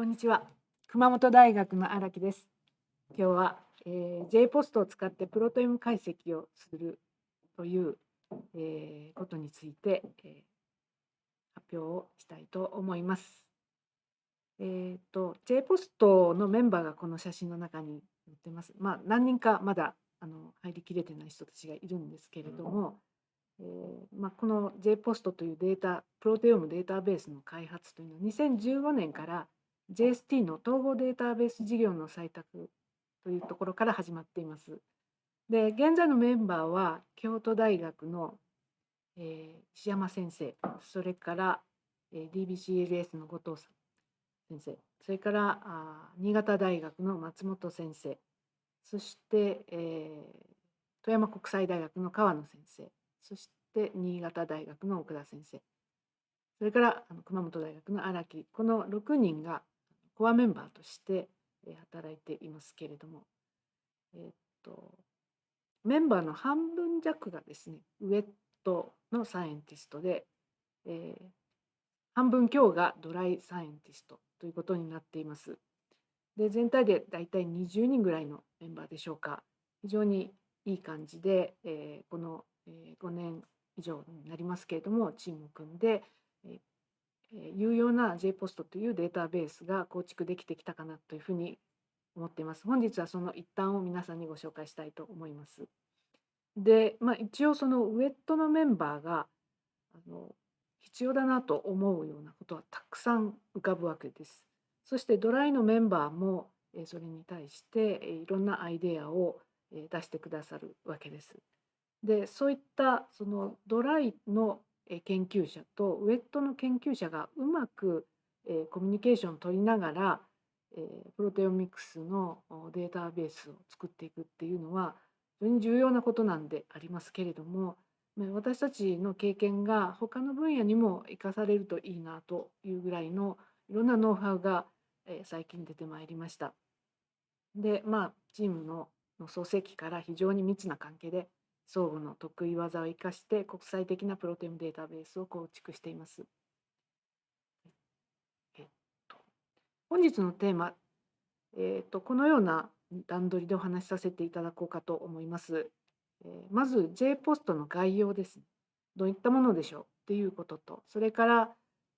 こんにちは。熊本大学の荒木です。今日は、えー、J ポストを使ってプロトイム解析をするという、えー、ことについて、えー、発表をしたいと思います。えっ、ー、と J ポストのメンバーがこの写真の中に載ってます。まあ何人かまだあの入りきれてない人たちがいるんですけれども、えーまあ、この J ポストというデータプロテオームデータベースの開発というのは2015年から JST の統合データベース事業の採択というところから始まっています。で現在のメンバーは京都大学の、えー、石山先生それから、えー、DBCLS の後藤さん先生それからあ新潟大学の松本先生そして、えー、富山国際大学の川野先生そして新潟大学の奥田先生それからあの熊本大学の荒木この6人がコアメンバーとして働いていますけれども、えっと、メンバーの半分弱がですねウェットのサイエンティストで、えー、半分強がドライサイエンティストということになっています。で全体でだいたい20人ぐらいのメンバーでしょうか非常にいい感じで、えー、この、5年以上になりますけれどもチームを組んで、え有用な JPOST というデータベースが構築できてきたかなというふうに思っています。本日はその一端を皆さんにご紹介したいと思います。で、まあ、一応そのウェットのメンバーがあの必要だなと思うようなことはたくさん浮かぶわけです。そしてドライのメンバーもそれに対していろんなアイデアを出してくださるわけです。でそういったそのドライの研究者とウェットの研究者がうまくコミュニケーションを取りながらプロテオミクスのデータベースを作っていくっていうのは非常に重要なことなんでありますけれども私たちの経験が他の分野にも生かされるといいなというぐらいのいろんなノウハウが最近出てまいりました。でまあチームの創世期から非常に密な関係で相互の得意技を生かして国際的なプロテオムデータベースを構築しています。えっと、本日のテーマ、えっと、このような段取りでお話しさせていただこうかと思います。えー、まず J ポストの概要です、どういったものでしょうっていうことと、それから、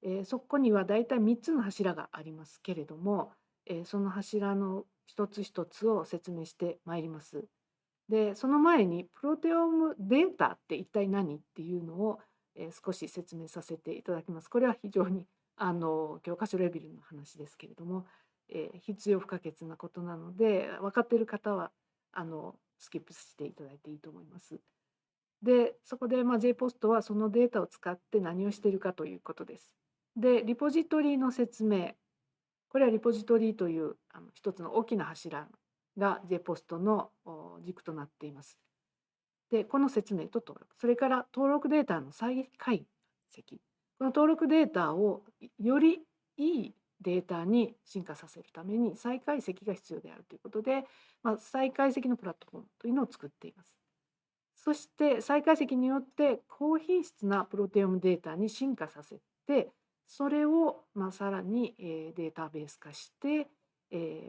えー、そこにはだいたい3つの柱がありますけれども、えー、その柱の一つ一つを説明してまいります。でその前にプロテオームデータって一体何っていうのを、えー、少し説明させていただきます。これは非常にあの教科書レベルの話ですけれども、えー、必要不可欠なことなので分かっている方はあのスキップしていただいていいと思います。でそこで、まあ、JPOST はそのデータを使って何をしているかということです。でリポジトリの説明これはリポジトリというあの一つの大きな柱が JPOST の軸となっています。で、この説明と登録、それから登録データの再解析。この登録データをよりいいデータに進化させるために再解析が必要であるということで、まあ、再解析のプラットフォームというのを作っています。そして再解析によって高品質なプロテオムデータに進化させてそれをまあさらにデータベース化して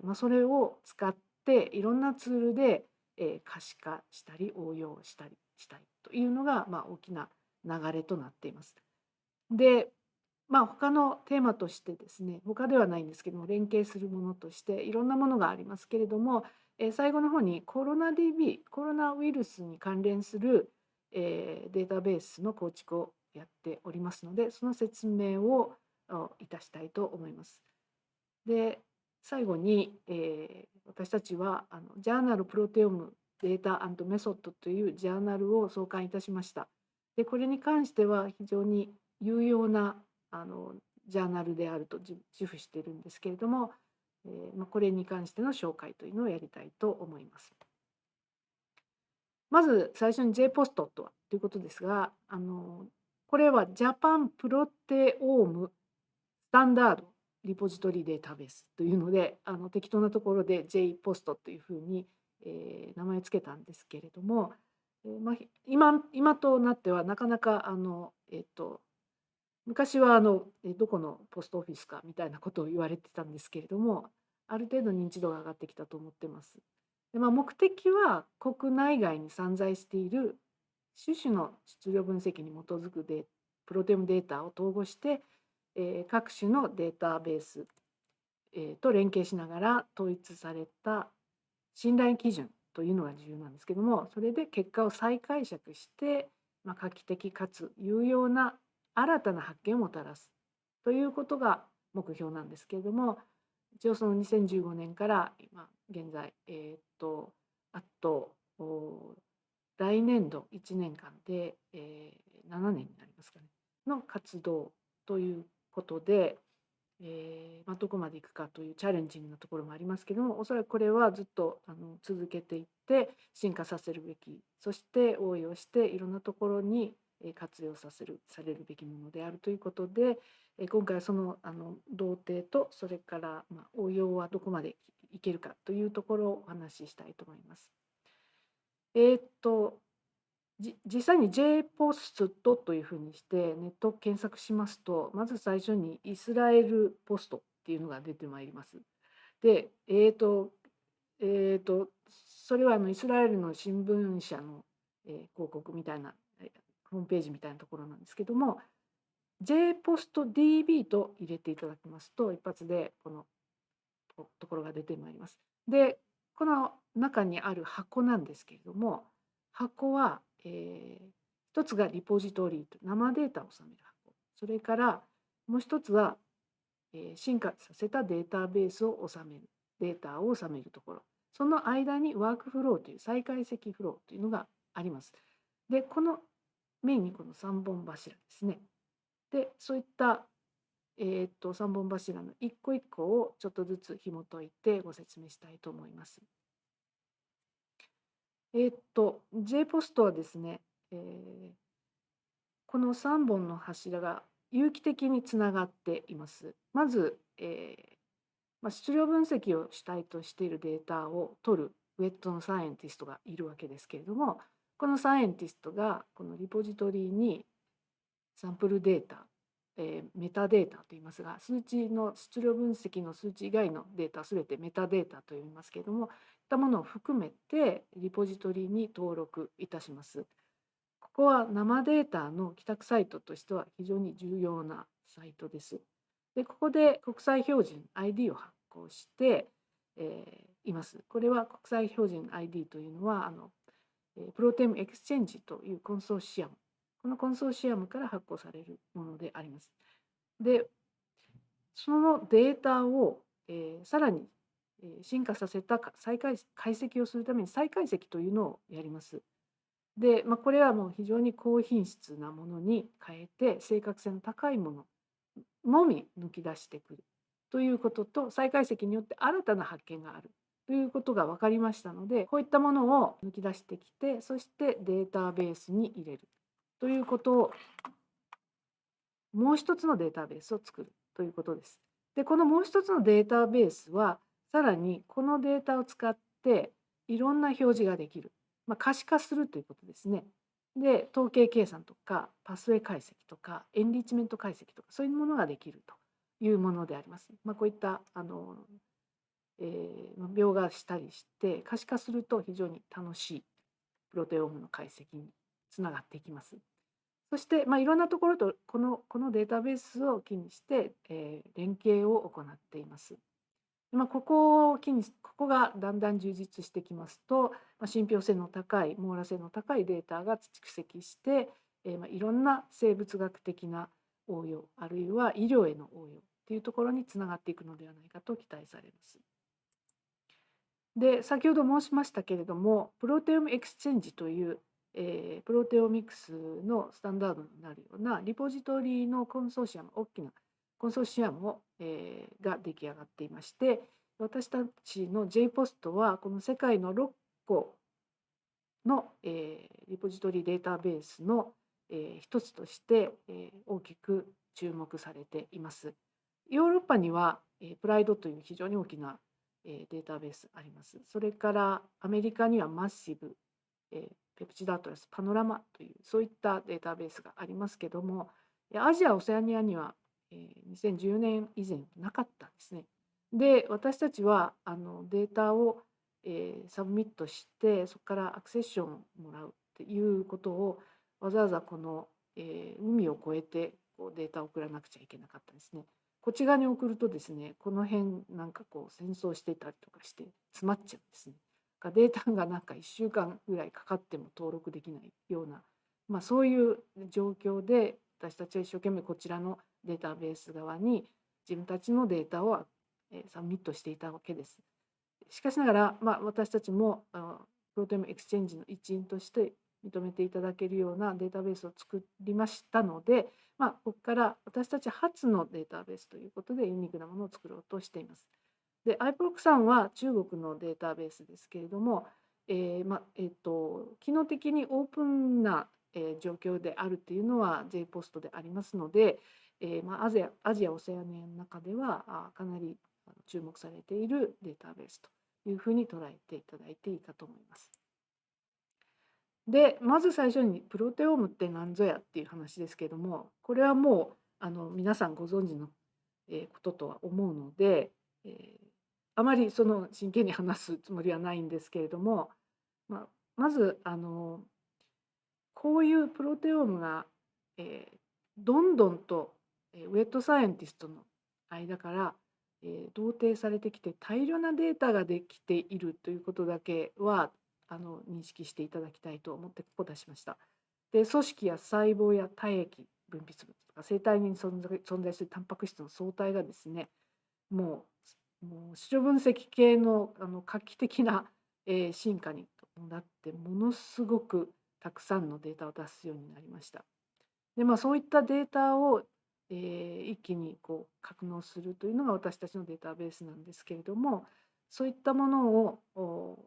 まあそれを使ってっていろんなツールで、え可視化したり応用したりしたいというのが、まあ、大きな流れとなっています。でまあ他のテーマとしてですね他ではないんですけども連携するものとしていろんなものがありますけれども、え最後の方にコロナ DB コロナウイルスに関連する、えデータベースの構築をやっておりますのでその説明をいたしたいと思います。で最後に、え、私たちはあのジャーナルプロテオムデータメソッドというジャーナルを創刊いたしました。でこれに関しては非常に有用なあのジャーナルであると自負しているんですけれども、えー、まあ、これに関しての紹介というのをやりたいと思います。まず最初に JPOST とはということですがあのこれはジャパンプロテオームスタンダードリポジトリデータベースというのであの適当なところで JPOST というふうに、えー、名前を付けたんですけれども、えーまあ、今今となってはなかなかあの、えーと、昔はあのどこのポストオフィスかみたいなことを言われてたんですけれどもある程度認知度が上がってきたと思ってます。でまあ、目的は国内外に散在している種々の質量分析に基づくデプロテオムデータを統合して、各種のデータベース、と連携しながら統一された信頼基準というのが重要なんですけどもそれで結果を再解釈して、画期的かつ有用な新たな発見をもたらすということが目標なんですけれども一応その2015年から今現在えっ、とあと来年度1年間で、えー、7年になりますかねの活動ということで、えーまあ、どこまでいくかというチャレンジングなところもありますけどもおそらくこれはずっとあの続けていって進化させるべきそして応用していろんなところに活用させるされるべきものであるということで今回はそのあの童貞とそれからまあ応用はどこまでいけるかというところをお話ししたいと思います。えー、っと実際に JPOST というふうにしてネット検索しますとまず最初にイスラエルポストっていうのが出てまいります。でえっ、とえっ、とそれはあのイスラエルの新聞社の、え広告みたいなホームページみたいなところなんですけども JPOSTDB と入れていただきますと一発でこのところが出てまいります。でこの中にある箱なんですけれども箱は、えー、一つがリポジトリと生データを収める箱それからもう一つは、えー、進化させたデータベースを収めるデータを収めるところその間にワークフローという再解析フローというのがあります。でこのメインにこの3本柱ですね。でそういった、えー、っと3本柱の一個一個をちょっとずつ紐解いてご説明したいと思います。えー、っと J ポストはですね、えー、この3本の柱が有機的につながっています。まず、えーまあ、質量分析を主体としているデータを取るウェットのサイエンティストがいるわけですけれどもこのサイエンティストがこのリポジトリにサンプルデータ、えー、メタデータと言いますが数値の質量分析の数値以外のデータすべてメタデータと言いますけれどもったものを含めてリポジトリに登録いたします。ここは生データの帰宅サイトとしては非常に重要なサイトです。でここで国際標準 ID を発行して、えー、います。これは国際標準 ID というのはあのプロテムエクスチェンジというコンソーシアムこのコンソーシアムから発行されるものであります。でそのデータを、えー、さらに進化させた再解解析をするために再解析というのをやります。で、まあ、これはもう非常に高品質なものに変えて正確性の高いもののみ抜き出してくるということと再解析によって新たな発見があるということが分かりましたのでこういったものを抜き出してきてそしてデータベースに入れるということをもう一つのデータベースを作るということです。でこのもう一つのデータベースはさらにこのデータを使っていろんな表示ができる、まあ、可視化するということですね。で統計計算とかパスウェイ解析とかエンリッチメント解析とかそういうものができるというものであります。まあ、こういったあのえー、描画したりして可視化すると非常に楽しいプロテオームの解析につながっていきます。そして、まあ、いろんなところとこのこのデータベースを機にして、えー、連携を行っています。まあ、ここを機にここがだんだん充実してきますと、まあ、信憑性の高い網羅性の高いデータが蓄積して、えー、まあいろんな生物学的な応用あるいは医療への応用というところにつながっていくのではないかと期待されます。で先ほど申しましたけれども ProteomeXchange という、えー、プロテオミクスのスタンダードになるようなリポジトリのコンソーシアム大きなコンソーシアムを、えー、が出来上がっていまして私たちの J ポストはこの世界の6個の、えー、リポジトリデータベースの、えー、一つとして、えー、大きく注目されています。ヨーロッパには、えー、プライドという非常に大きなえデータベースあります。それからアメリカにはマッシブ、えペプチドアトラスパノラマというそういったデータベースがありますけども、アジア・オセアニアには、えー、2014年以前なかったんですね。で私たちはあのデータを、えー、サブミットしてそこからアクセッションをもらうっていうことをわざわざこの、えー、海を越えてこうデータを送らなくちゃいけなかったんですね。こっち側に送るとですねこの辺なんかこう戦争してたりとかして詰まっちゃうんですね。データがなんか1週間ぐらいかかっても登録できないような、まあ、そういう状況で私たちは一生懸命こちらのデータベース側に自分たちのデータをサブミットしていたわけです。しかしながら、まあ、私たちも ProteomeXchange の一員として認めていただけるようなデータベースを作りましたので、まあ、ここから私たち初のデータベースということでユニークなものを作ろうとしています。で、 iProX さんは中国のデータベースですけれども、えーまえーと、機能的にオープンな、えー、状況であるっていうのは JPOST でありますので、えーまあ、アジアアジア・オセアニアの中ではあかなり注目されているデータベースというふうに捉えていただいていいかと思います。でまず最初にプロテオームって何ぞやっていう話ですけどもこれはもうあの皆さんご存知のこととは思うので、えー、あまりその真剣に話すつもりはないんですけれども、まあ、まずあのこういうプロテオームが、えー、どんどんと、え、ウェットサイエンティストの間から、えー、同定されてきて大量なデータができているということだけはあの認識していただきたいと思ってここ出しました。で組織や細胞や体液分泌物とか生体に存在するタンパク質の相対がですねもうもう視分析系のあの画期的な、えー、進化になってものすごくたくさんのデータを出すようになりました。でまあそういったデータを、えー、一気にこう格納するというのが私たちのデータベースなんですけれどもそういったものを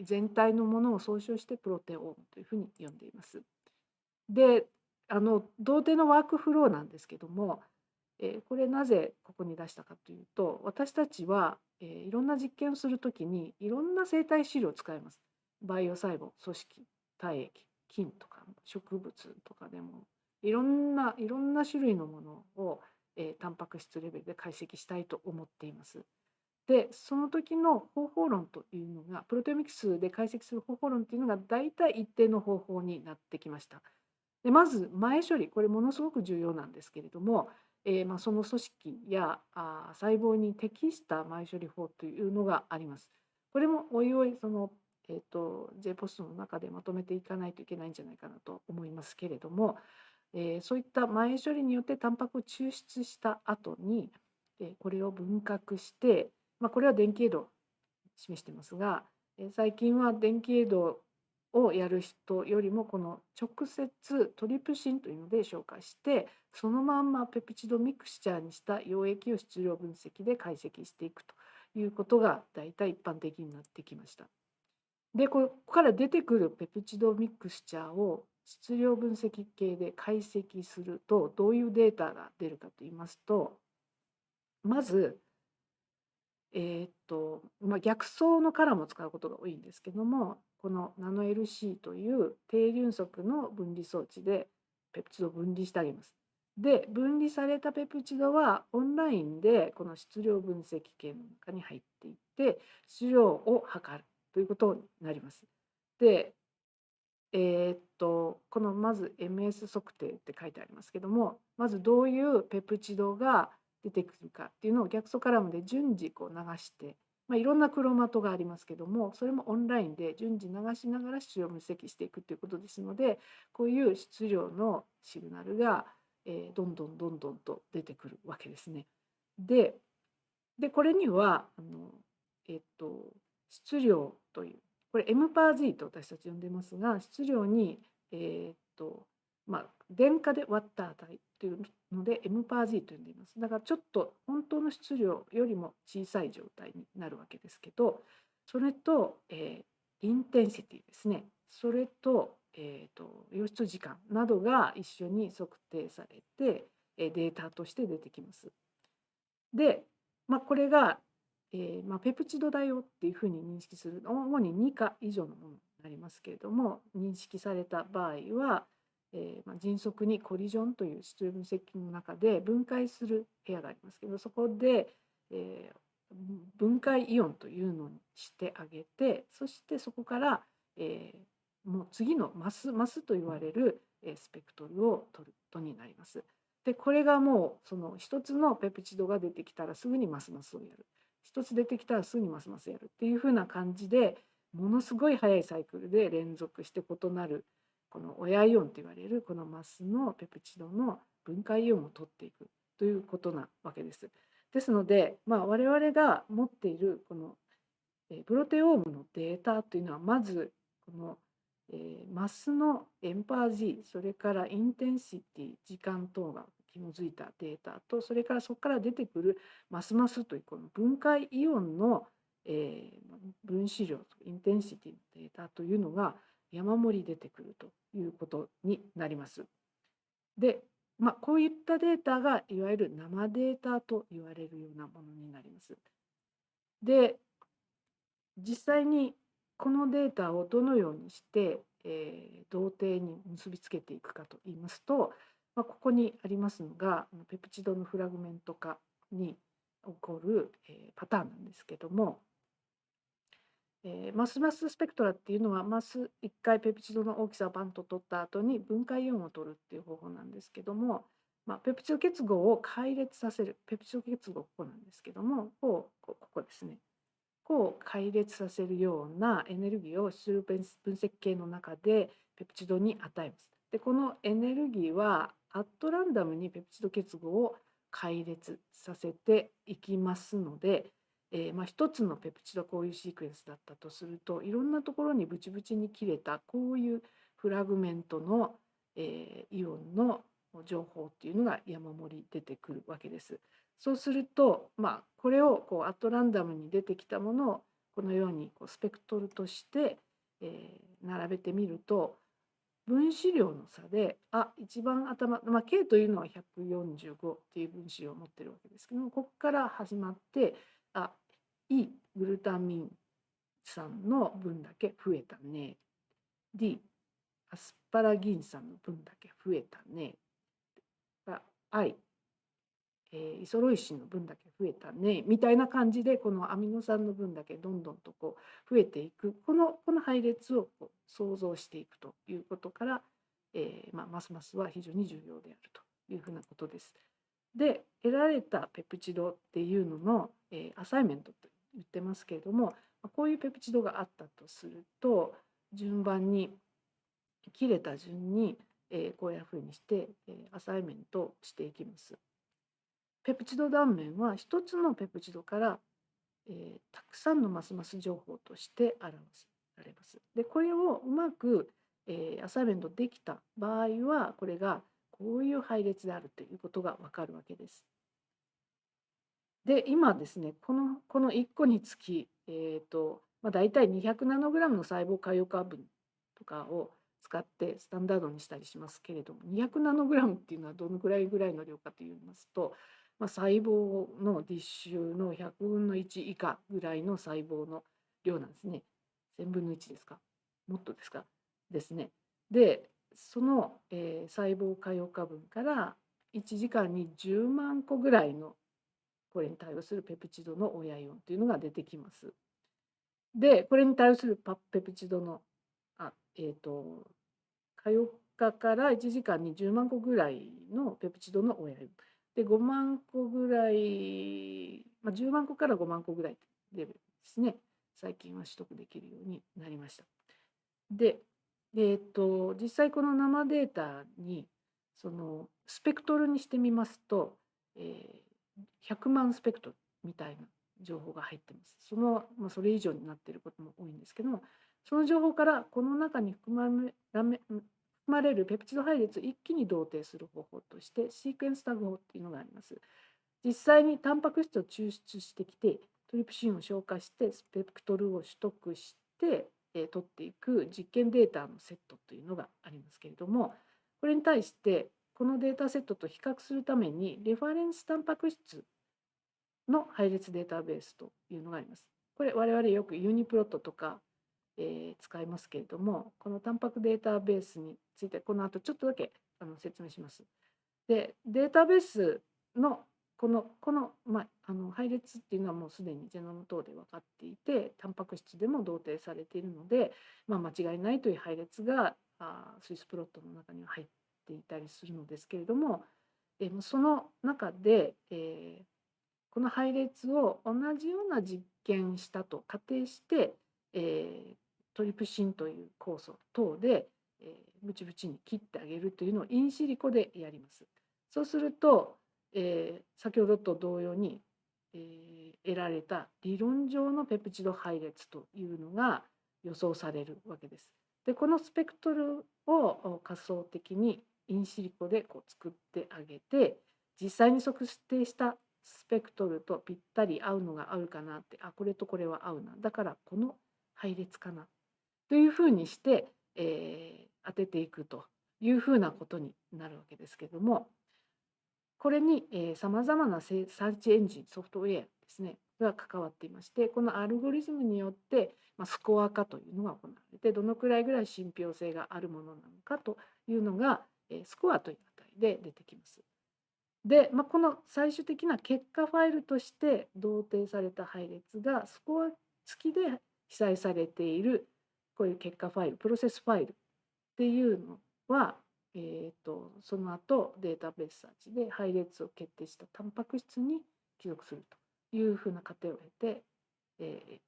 全体のものを総称してプロテオームというふうに呼んでいます。であの同定のワークフローなんですけども、えー、これなぜここに出したかというと私たちは、えー、いろんな実験をするときにいろんな生態資料を使います。バイオ細胞組織体液菌とか植物とかでもいろんないろんな種類のものを、えー、タンパク質レベルで解析したいと思っています。でその時の方法論というのがプロテオミクスで解析する方法論というのが大体一定の方法になってきました。でまず前処理これものすごく重要なんですけれども、えー、まあ、その組織やあ細胞に適した前処理法というのがあります。これもおいおいその、えーと、J ポストの中でまとめていかないといけないんじゃないかなと思いますけれども、えー、そういった前処理によってタンパクを抽出した後に、えこれを分割してまあ、これは電気エド示してますが、え最近は電気エドをやる人よりもこの直接トリプシンというので紹介してそのまんまペプチドミクスチャーにした溶液を質量分析で解析していくということが大体一般的になってきました。でここから出てくるペプチドミクスチャーを質量分析系で解析するとどういうデータが出るかといいますとまずえー、っと、まあ、逆走のカラーも使うことが多いんですけどもこのナノ LC という低流速の分離装置でペプチドを分離してあげます。で分離されたペプチドはオンラインでこの質量分析系の中に入っていって質量を測るということになります。でえー、っとこのまず MS 測定って書いてありますけどもまずどういうペプチドが出てくるかっていうのを逆素カラムで順次こう流して、まあ、いろんなクロマトがありますけどもそれもオンラインで順次流しながら質量分析していくっていうことですのでこういう質量のシグナルが、えー、どんどんどんどんと出てくるわけですね。ででこれにはあの、えっと、質量というこれ M パー Z と私たち呼んでますが質量に、えー、っとまあ、電荷で割った値というので M パー Z と呼んでいます。だからちょっと本当の質量よりも小さい状態になるわけですけど、それと、えー、インテンシティですね。それと,、えーと、と溶出時間などが一緒に測定されて、データとして出てきます。で、まあ、これが、えーまあ、ペプチドだよっていうふうに認識する主に2価以上のものになりますけれども認識された場合は、えー、まあ、迅速にコリジョンという質量分析の中で分解する部屋がありますけどそこで、えー、分解イオンというのにしてあげてそしてそこから、えー、もう次のマスマスと言われる、スペクトルを取ることになります。でこれがもうその一つのペプチドが出てきたらすぐにマスマスをやる一つ出てきたらすぐにマスマスやるっていうふうな感じでものすごい速いサイクルで連続して異なるこの親イオンと言われるこのマスのペプチドの分解イオンを取っていくということなわけです。ですので、まあ、我々が持っているこのプロテオームのデータというのはまずこのマスのエンパー G それからインテンシティ時間等が紐づいたデータとそれからそこから出てくるマスマスというこの分解イオンの、え分子量インテンシティのデータというのが山盛り出てくるということになります。で、まあ、こういったデータがいわゆる生データと言われるようなものになります。で、実際にこのデータをどのようにして、えー、同定に結びつけていくかといいますと、まあ、ここにありますのがペプチドのフラグメント化に起こる、えー、パターンなんですけども、えー、マスマススペクトラっていうのはマス1回ペプチドの大きさをバンと取った後に分解イオンを取るっていう方法なんですけども、まあ、ペプチド結合を解列させるペプチド結合ここなんですけどもこうここですねこう解列させるようなエネルギーを質量分析系の中でペプチドに与えます。でこのエネルギーはアットランダムにペプチド結合を解列させていきますのでえー、まあ、一つのペプチドこういうシークエンスだったとするといろんなところにブチブチに切れたこういうフラグメントの、えー、イオンの情報っていうのが山盛り出てくるわけです。そうすると、まあ、これをこうアットランダムに出てきたものをこのようにこうスペクトルとして、えー、並べてみると分子量の差であ一番頭、まあ、K というのは145っていう分子量を持ってるわけですけどもここから始まってあいグルタミン酸の分だけ増えたね。D アスパラギン酸の分だけ増えたね。I えー、イソロイシンの分だけ増えたねみたいな感じでこのアミノ酸の分だけどんどんとこう増えていくこのこの配列をこう想像していくということから、えーまあ、ますますは非常に重要であるというふうなことです。で得られたペプチドっていうのの、えー、アサイメントと言ってますけれどもこういうペプチドがあったとすると順番に切れた順に、えこういうふうにして、えアサイメントしていきます。ペプチド断面は一つのペプチドから、えたくさんのますます情報として表されます。でこれをうまく、えアサイメントできた場合はこれがこういう配列であるということがわかるわけです。で今ですねこのこの1個につき、えーとまあ、大体200ナノグラムの細胞可用化分とかを使ってスタンダードにしたりしますけれども200ナノグラムっていうのはどのぐらいぐらいの量かといいますと、まあ、細胞のディッシュの100分の1以下ぐらいの細胞の量なんですね。1000分の1ですか？もっとですか？ですね。でその、えー、細胞可用化分から1時間に10万個ぐらいのこれに対応するペプチドの親イオンというのが出てきます。で、これに対応するパペプチドの、あえっ、ー、と、火曜日から1時間に10万個ぐらいのペプチドの親イオン。で、5万個ぐらい、まあ、10万個から5万個ぐらいレベルですね。最近は取得できるようになりました。で、えっ、と、実際この生データに、そのスペクトルにしてみますと、えー100万スペクトルみたいな情報が入ってます。その、まあ、それ以上になっていることも多いんですけども、その情報からこの中に含まれまれるペプチド配列を一気に同定する方法としてシークエンスタグ法っていうのがあります。実際にタンパク質を抽出してきてトリプシンを消化してスペクトルを取得して、えー、取っていく実験データのセットというのがありますけれどもこれに対してこのデータセットと比較するためにレファレンスタンパク質の配列データベースというのがあります。これ我々よくユニプロットとか、えー、使いますけれどもこのタンパクデータベースについてこの後ちょっとだけあの説明します。でデータベースのこのこの,、まあ、あの配列っていうのはもうすでにジェノム等で分かっていてタンパク質でも同定されているので、まあ、間違いないという配列があスイスプロットの中には入っていたりするのですけれども、えー、その中で、えー、この配列を同じような実験したと仮定して、えー、トリプシンという酵素等で、えー、ブチブチに切ってあげるというのをインシリコでやります。そうすると、えー、先ほどと同様に、えー、得られた理論上のペプチド配列というのが予想されるわけです。でこのスペクトルを仮想的にインシリコでこう作ってあげて実際に測定したスペクトルとぴったり合うのが合うかなってあこれとこれは合うなだからこの配列かなというふうにして、えー、当てていくというふうなことになるわけですけどもこれにさまざまなサーチエンジンソフトウェアですねが関わっていましてこのアルゴリズムによって、まあ、スコア化というのが行われてどのくらいぐらい信憑性があるものなのかというのが、えスコアという値で出てきます。で、まあ、この最終的な結果ファイルとして同定された配列がスコア付きで記載されているこういう結果ファイルプロセスファイルっていうのは、えーと、その後データベースサーチで配列を決定したタンパク質に記録するというふうな過程を経て、えー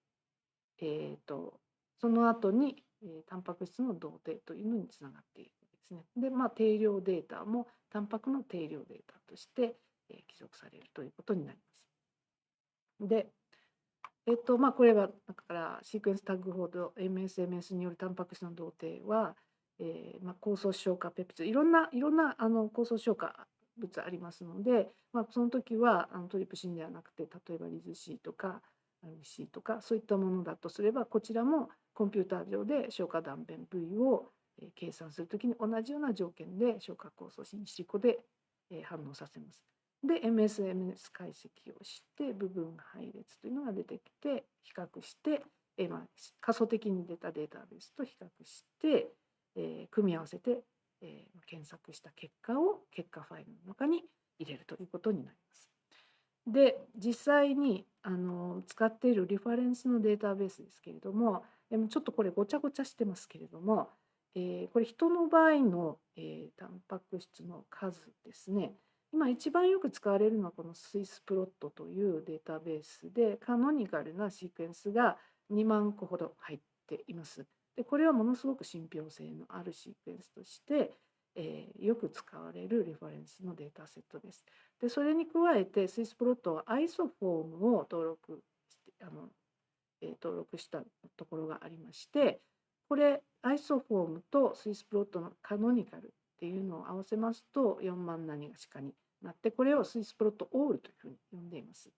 えーと、その後に、えー、タンパク質の同定というのにつながっているわけですね。でまあ定量データもタンパクの定量データとして、えー、記録されるということになります。でえっとまあ、これはだからシークエンスタグほど MSMS によるタンパク質の同定は、えーまあ、酵素消化ペプチドいろんないろんなあの酵素消化物ありますので、まあ、その時はあのトリプシンではなくて例えばリズ C とか RC とかそういったものだとすればこちらもコンピューター上で消化断片部位を計算するときに同じような条件で消化酵素シリコで反応させます。で MSMS 解析をして部分配列というのが出てきて比較して、えまあ、仮想的に出たデータベースと比較して、えー、組み合わせて、えー、検索した結果を結果ファイルの中に入れるということになります。で実際にあの使っているリファレンスのデータベースですけれどもちょっとこれごちゃごちゃしてますけれども、えー、これ人の場合の、えー、タンパク質の数ですね今一番よく使われるのはこのスイスプロットというデータベースでカノニカルなシークエンスが2万個ほど入っています。でこれはものすごく信憑性のあるシークエンスとして、えー、よく使われるレファレンスのデータセットです。でそれに加えてスイスプロットはアイソフォームを登録してあの、えー、登録したところがありましてこれアイソフォームとスイスプロットのカノニカルっていうのを合わせますと4万何がしかになってこれをスイスプロットオールというふうに呼んでいます。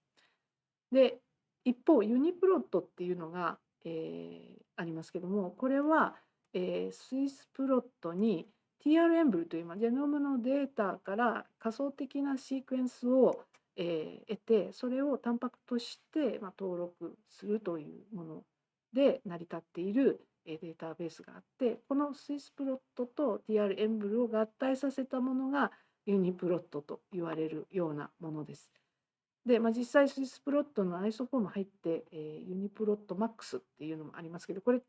で一方ユニプロットっていうのが、えー、ありますけどもこれは、えー、スイスプロットに TRM ブルという、まあ、ジェノムのデータから仮想的なシークエンスを、えー、得てそれをタンパクとして、まあ、登録するというもので成り立っているデータベースがあってこのスイスプロットと TR エンブルを合体させたものがユニプロットと言われるようなものです。で、まあ、実際スイスプロットのアイソフォーム入って、えー、ユニプロット MaX っていうのもありますけどこれ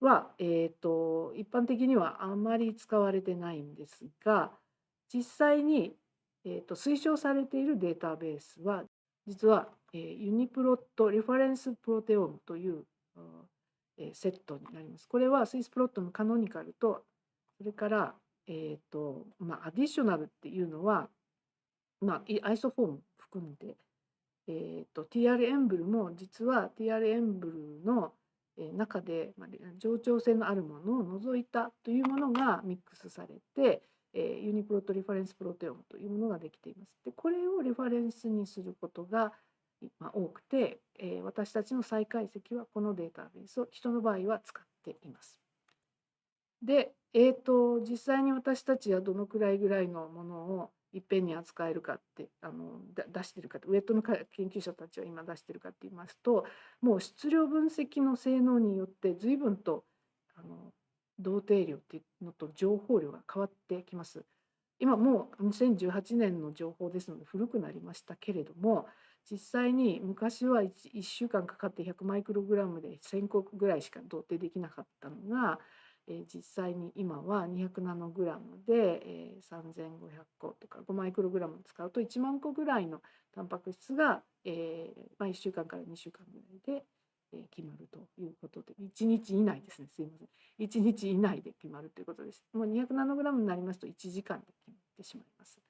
は、えーと、一般的にはあまり使われてないんですが実際に、えーと、推奨されているデータベースは実は、えー、ユニプロットリファレンスプロテオムというえセットになります。これはスイスプロットのカノニカルとそれから、えーとまあ、 additional っていうのは、まあ、アイソフォーム含んで、えーと、TR エンブルも実は TR エンブルの中で、まあ、冗長性のあるものを除いたというものがミックスされて、えー、ユニプロトリファレンスプロテオムというものができています。でこれをリファレンスにすることがま多くて、え私たちの再解析はこのデータベースを人の場合は使っています。で、えーと、実際に私たちはどのくらいぐらいのものをいっぺんに扱えるかってあの出してるかウェットの研究者たちは今出してるかって言いますともう質量分析の性能によって随分とあの同定量っていうのと情報量が変わってきます。今もう2018年の情報ですので古くなりましたけれども実際に昔は 1, 1週間かかって100マイクログラムで1000個ぐらいしか同定できなかったのがえ実際に今は200ナノグラムで、え3500個とか5マイクログラム使うと1万個ぐらいのタンパク質が、えま、1週間から2週間ぐらいで、え決まるということで1日以内ですね。すいません。1日以内で決まるということです。もう200ナノグラムになりますと1時間で決まってしまいます。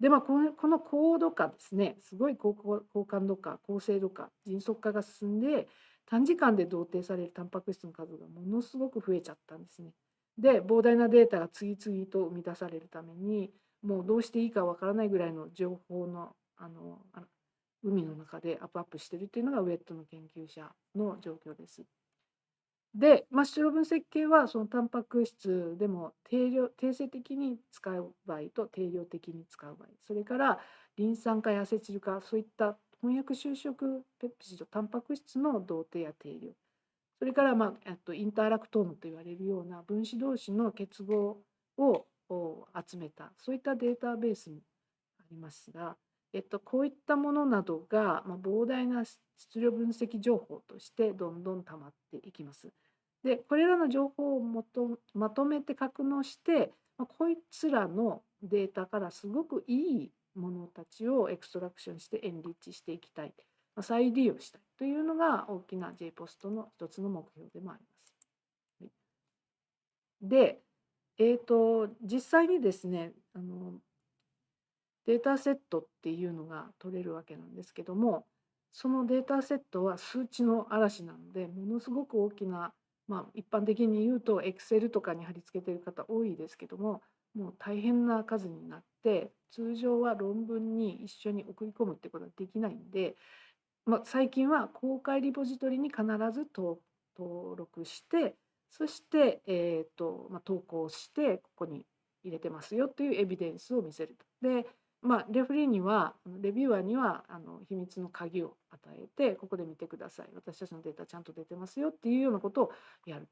でまあこのこの高度化ですね。すごい高高感度化高精度化迅速化が進んで短時間で同定されるタンパク質の数がものすごく増えちゃったんですね。で膨大なデータが次々と生み出されるためにもうどうしていいかわからないぐらいの情報のあの海の中でアップアップしてるっていうのがウェットの研究者の状況です。で、まあ、出力分析系はそのタンパク質でも定量定性的に使う場合と定量的に使う場合それからリン酸化やアセチル化そういった翻訳就職ペプチドタンパク質の同定や定量それから、まあ、とインターラクトームと言われるような分子同士の結合を集めたそういったデータベースもありますが、えっと、こういったものなどが、まあ、膨大な質量分析情報としてどんどん溜まっていきます。でこれらの情報をもとまとめて格納して、まあ、こいつらのデータからすごくいいものたちをエクストラクションしてエンリッチしていきたい、まあ、再利用したい。というのが大きな J ポストの一つの目標でもあります。で、えーと、実際にですねあのデータセットっていうのが取れるわけなんですけどもそのデータセットは数値の嵐なのでものすごく大きな、まあ、一般的に言うと Excel とかに貼り付けてる方多いですけどももう大変な数になって通常は論文に一緒に送り込むってことはできないんで、まあ、最近は公開リポジトリに必ず登録してそして、えーとまあ、投稿してここに入れてますよというエビデンスを見せると。でまあ、レフリーにはレビューアーにはあの秘密の鍵を与えてここで見てください私たちのデータちゃんと出てますよっていうようなことをやる。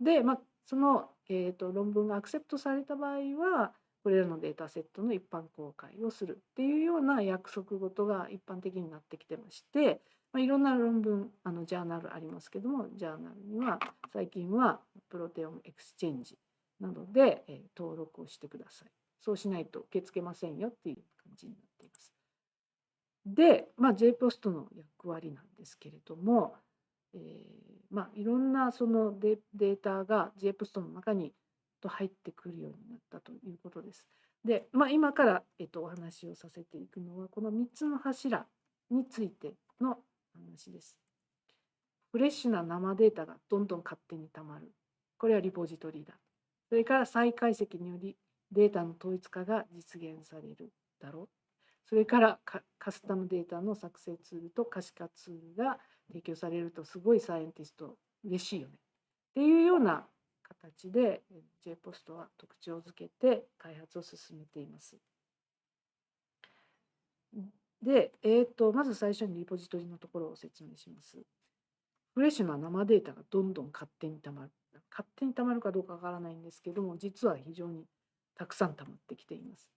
で、まあ、その、えーと、論文がアクセプトされた場合はこれらのデータセットの一般公開をするっていうような約束事が一般的になってきてまして、まあ、いろんな論文あのジャーナルありますけどもジャーナルには最近はプロテオムエクスチェンジなどで、えー、登録をしてください。そうしないと受け付けませんよっていう感じになっています。で、まあ、JPOST の役割なんですけれども、えー、まあ、いろんなそのデータが JPOST の中にと入ってくるようになったということです。で、まあ、今から、えっと、お話をさせていくのはこの3つの柱についての話です。フレッシュな生データがどんどん勝手にたまる。これはリポジトリだ。それから再解析によりデータの統一化が実現されるだろう。それからカスタムデータの作成ツールと可視化ツールが提供されるとすごいサイエンティスト嬉しいよねっていうような形で JPOST は特徴づけて開発を進めています。で、えーと、まず最初にリポジトリのところを説明します。フレッシュな生データがどんどん勝手にたまる。勝手にたまるかどうかわからないんですけども、実は非常にたくさんたまってきています。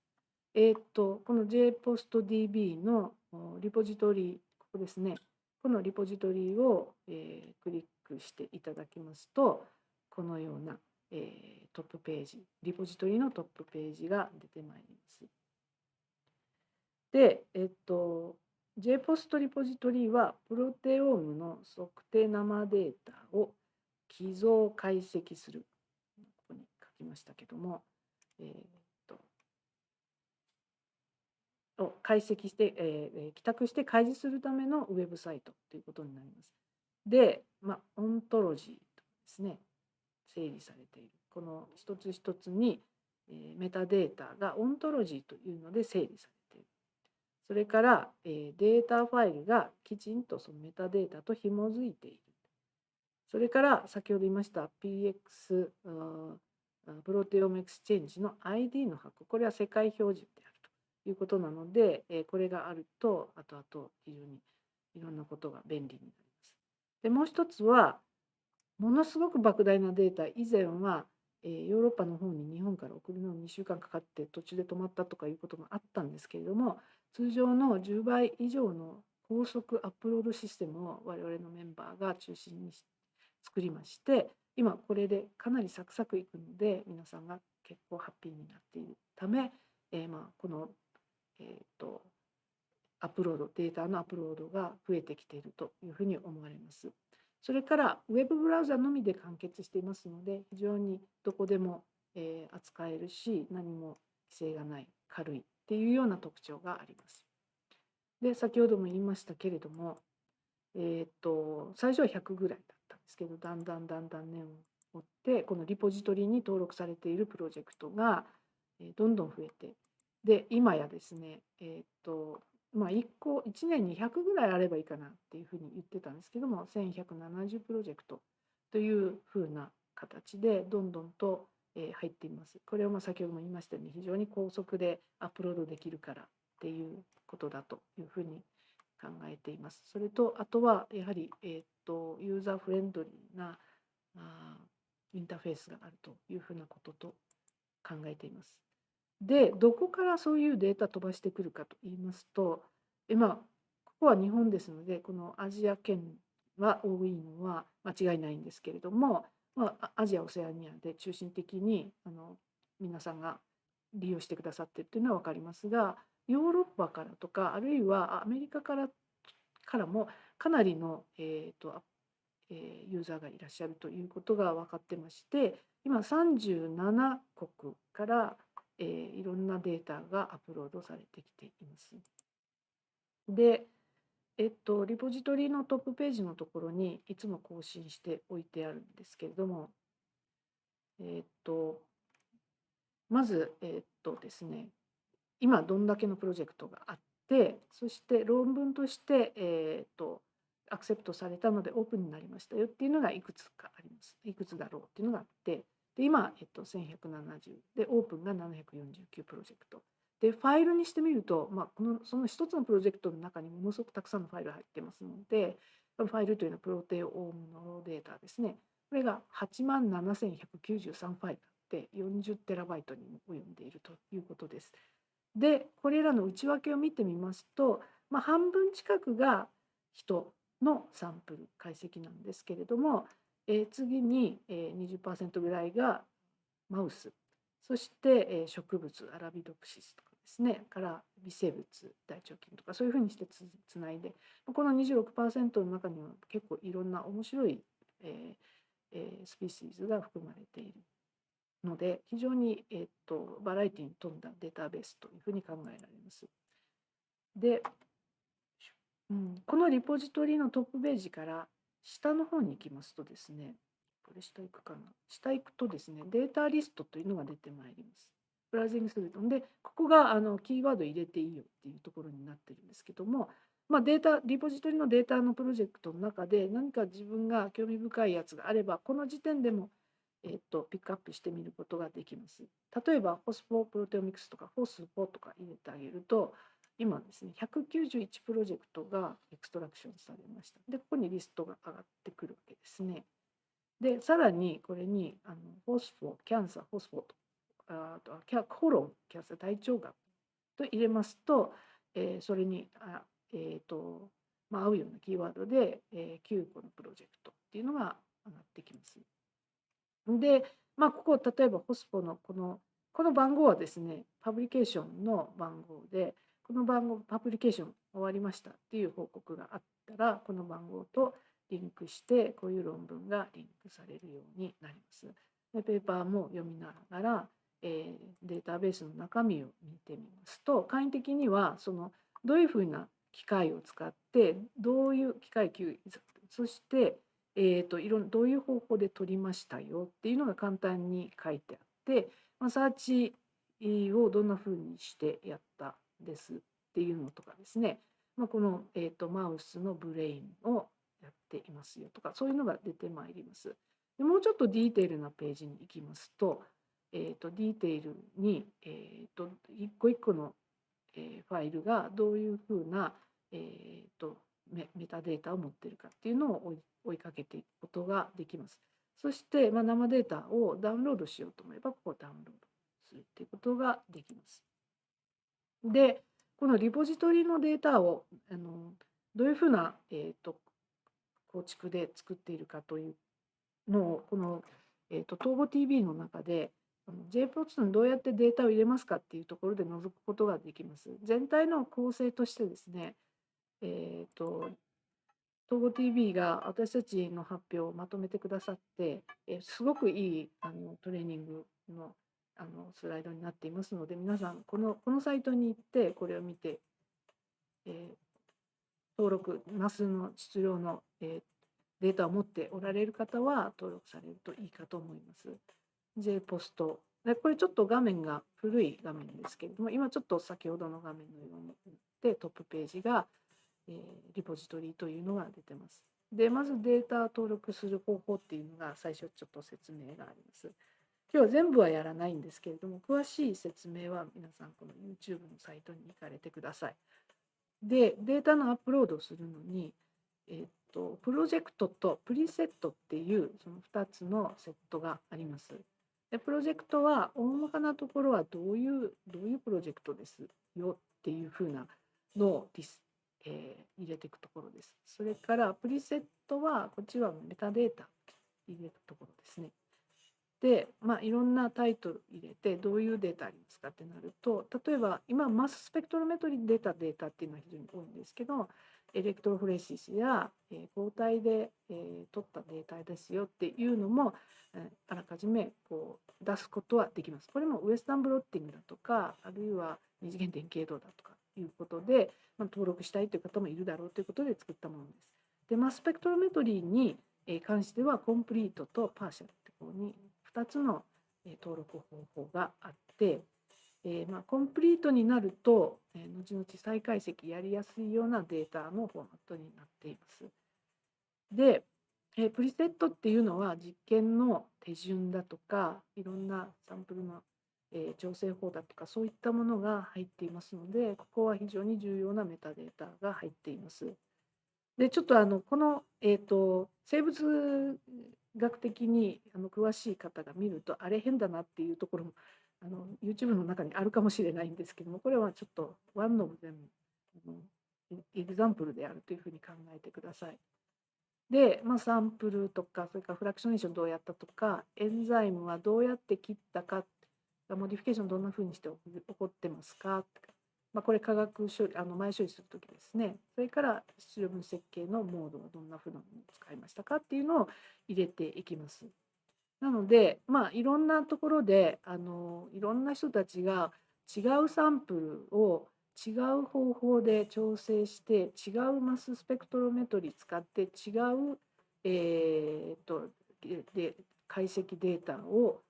えっ、ー、と、この JPOSTDB のリポジトリ、ここですね。このリポジトリを、えー、クリックしていただきますと、このような、えー、トップページ、リポジトリのトップページが出てまいります。で、えっと、JPOST リポジトリは、プロテオームの測定生データを寄贈解析する。ここに書きましたけども、えーを解析して、えー、帰宅して開示するためのウェブサイトということになります。で、まあ、オントロジーとですね、整理されている。この一つ一つに、え、メタデータがオントロジーというので整理されている。それから、え、データファイルがきちんとそのメタデータと紐づいている。それから先ほど言いました PX ProteomeXchange の ID の箱、これは世界標準であると。いうことなので、これがあると後々非常にいろんなことが便利になります。でもう一つはものすごく莫大なデータ以前は、えヨーロッパの方に日本から送るのに2週間かかって途中で止まったとかいうことがあったんですけれども通常の10倍以上の高速アップロードシステムを我々のメンバーが中心に作りまして今これでかなりサクサクいくので皆さんが結構ハッピーになっているため、えー、まあこの、えーと、アップロードデータのアップロードが増えてきているというふうに思われます。それからウェブブラウザのみで完結していますので非常にどこでも、えー、扱えるし何も規制がない軽いっていうような特徴があります。で先ほども言いましたけれども、えーと、最初は100ぐらいだったんですけどだんだんだんだん年を追ってこのリポジトリに登録されているプロジェクトが、え、どんどん増えてで今やですねえっ、とまあ1個1年に100ぐらいあればいいかなっていうふうに言ってたんですけども1170プロジェクトというふうな形でどんどんと入っています。これをまあ先ほども言いましたように非常に高速でアップロードできるからっていうことだというふうに考えています。それとあとはやはり、えーと、ユーザーフレンドリーなあインターフェースがあるというふうなことと考えています。でどこからそういうデータ飛ばしてくるかと言いますと今ここは日本ですのでこのアジア圏は多いのは間違いないんですけれども、まあ、アジア・オセアニアで中心的にあの皆さんが利用してくださってるというのは分かりますがヨーロッパからとかあるいはアメリカからからもかなりの、えーとえ、ユーザーがいらっしゃるということが分かってまして今37国から、えー、いろんなデータがアップロードされてきています。で、えっと、リポジトリのトップページのところにいつも更新しておいてあるんですけれども、えっと、まず、えっとですね、今どんだけのプロジェクトがあってそして論文として、えーと、アクセプトされたのでオープンになりましたよっていうのがいくつかありますいくつだろうっていうのがあってで今、えっと、1170でオープンが749プロジェクトでファイルにしてみると、まあ、このその一つのプロジェクトの中にものすごくたくさんのファイルが入ってますのでファイルというのはプロテオームのデータですねこれが8万7193ファイルあって40テラバイトに及んでいるということです。でこれらの内訳を見てみますと、まあ、半分近くが人のサンプル解析なんですけれども、え、次に、えー、20%ぐらいがマウス。そして、え、植物アラビドプシスとかですね。から微生物大腸菌とかそういうふうにしてつつないで。この26%の中には結構いろんな面白い、えーえ、スピーシーズが含まれているので非常に、えっと、バラエティに富んだデータベースというふうに考えられます。で、うん、このリポジトリのトップページから下の方に行きますとですね、これ下行くかな。下行くとですね、データリストというのが出てまいります。ブラウジングすると。で、ここがあのキーワード入れていいよっていうところになってるんですけども、まあ、データ、リポジトリのデータのプロジェクトの中で何か自分が興味深いやつがあれば、この時点でもえっと、ピックアップしてみることができます。例えば、ホスフォープロテオミクスとか、ホスフォとか入れてあげると、今ですね、191プロジェクトがエクストラクションされました。で、ここにリストが上がってくるわけですね。で、さらにこれにあのホスフォ、キャンサー、ホスフォーと、あとはキャコロン、キャンサー、大腸がんと入れますと、えー、それにあ、えーとまあ、合うようなキーワードで、えー、9個のプロジェクトっていうのが上がってきます。で、まあ、ここ例えばホスポのこのこの番号はですねパブリケーションの番号でこの番号パブリケーション終わりましたっていう報告があったらこの番号とリンクしてこういう論文がリンクされるようになります。でペーパーも読みながら、えー、データベースの中身を見てみますと簡易的にはそのどういうふうな機械を使ってどういう機械そしてえーと、いろんどういう方法で取りましたよっていうのが簡単に書いてあって、まあ、サーチをどんなふうにしてやったですっていうのとかですね、まあ、この、えーと、マウスのブレインをやっていますよとかそういうのが出てまいります。でもうちょっと detail なページに行きますと,、えーと、 detail に、えー、と一個一個のえファイルがどういうふうな、えーと、メメタデータを持ってるかっていうのを追いかけていくことができます。そして、まあ、生データをダウンロードしようと思えばここをダウンロードするっていうことができます。でこのリポジトリのデータをあのどういうふうな、えーと、構築で作っているかというのをこの、えーと、と TOBOTV の中で JPOTS にどうやってデータを入れますかっていうところで覗くことができます。全体の構成としてですね、え、ー、と、TOGOTV が私たちの発表をまとめてくださって、えすごくいいあのトレーニングのあのスライドになっていますので、皆さんこの、このサイトに行ってこれを見て、えー、登録、ナスの質量の、えー、データを持っておられる方は登録されるといいかと思います。J ポスト。でこれちょっと画面が古い画面ですけれども、今ちょっと先ほどの画面のようにでトップページが、えー、リポジトリというのが出てます。で、まずデータ登録する方法っていうのが最初ちょっと説明があります。今日は全部はやらないんですけれども、詳しい説明は皆さんこの YouTube のサイトに行かれてください。で、データのアップロードをするのに、えー、っと、プロジェクトとプリセットっていうその2つのセットがあります。でプロジェクトは大まかなところはどういうどういうプロジェクトですよっていうふうなのをディス、えー、入れていくところです。それからプリセットはこっちはメタデータ入れるところですね。で、まあ、いろんなタイトル入れてどういうデータありますかってなると例えば今マススペクトロメトリーで出たデータっていうのは非常に多いんですけどエレクトロフレシスや、えー、抗体で、えー、取ったデータですよっていうのも、え、あらかじめこう出すことはできます。これもウエスタンブロッティングだとかあるいは二次元電形度だとかいうことで、まあ、登録したいという方もいるだろうということで作ったものです。で、マススペクトロメトリーに関してはコンプリートとパーシャルってこうに2つの登録方法があってえー、まあ、コンプリートになると、え、後々再解析やりやすいようなデータのフォーマットになっています。で、えー、プリセットっていうのは実験の手順だとかいろんなサンプルの、え調整法だとかそういったものが入っていますのでここは非常に重要なメタデータが入っています。でちょっとあのこの、えーと生物学的にあの詳しい方が見るとあれ変だなっていうところもあの YouTube の中にあるかもしれないんですけどもこれはちょっとワンの全部 example であるというふうに考えてください。で、まあ、サンプルとかそれからフラクショネーションどうやったとかエンザイムはどうやって切ったかモディフィケーションどんなふうにして起こってますかまあ、これ化学処理あの前処理する時ですねそれから質量分析計のモードはどんなふうなものを使いましたかっていうのを入れていきます。なので、まあ、いろんなところであのいろんな人たちが違うサンプルを違う方法で調整して違う mass spectrometry 使って違う、えーと、で解析データを、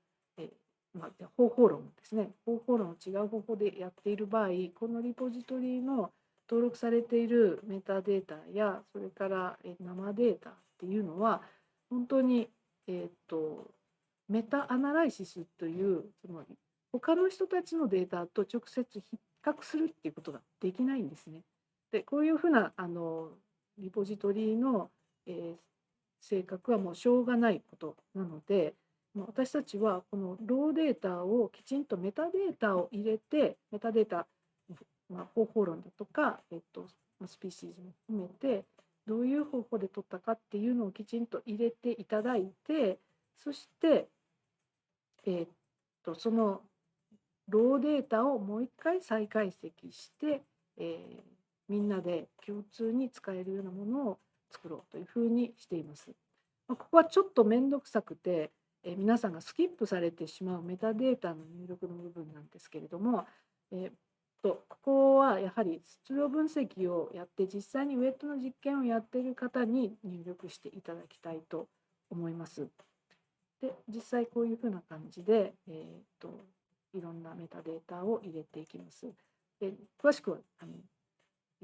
まあ、方法論ですね方法論を違う方法でやっている場合このリポジトリの登録されているメタデータやそれから生データっていうのは本当に、えーとメタアナライシスというその他の人たちのデータと直接比較するっていうことができないんですね。でこういうふうなあのリポジトリの、えー、性格はもうしょうがないことなので私たちはこのローデータをきちんとメタデータを入れてメタデータ、まあ、方法論だとか、えっと、スピーシーズも含めてどういう方法で取ったかっていうのをきちんと入れていただいてそしてえ、っとそのローデータをもう一回再解析して、えー、みんなで共通に使えるようなものを作ろうというふうにしています。ここはちょっと面倒くさくて、え、皆さんがスキップされてしまうメタデータの入力の部分なんですけれども、えー、とここはやはり質量分析をやって実際にウェットの実験をやっている方に入力していただきたいと思います。で実際こういうふうな感じで、えーと、いろんなメタデータを入れていきます。で詳しくはあの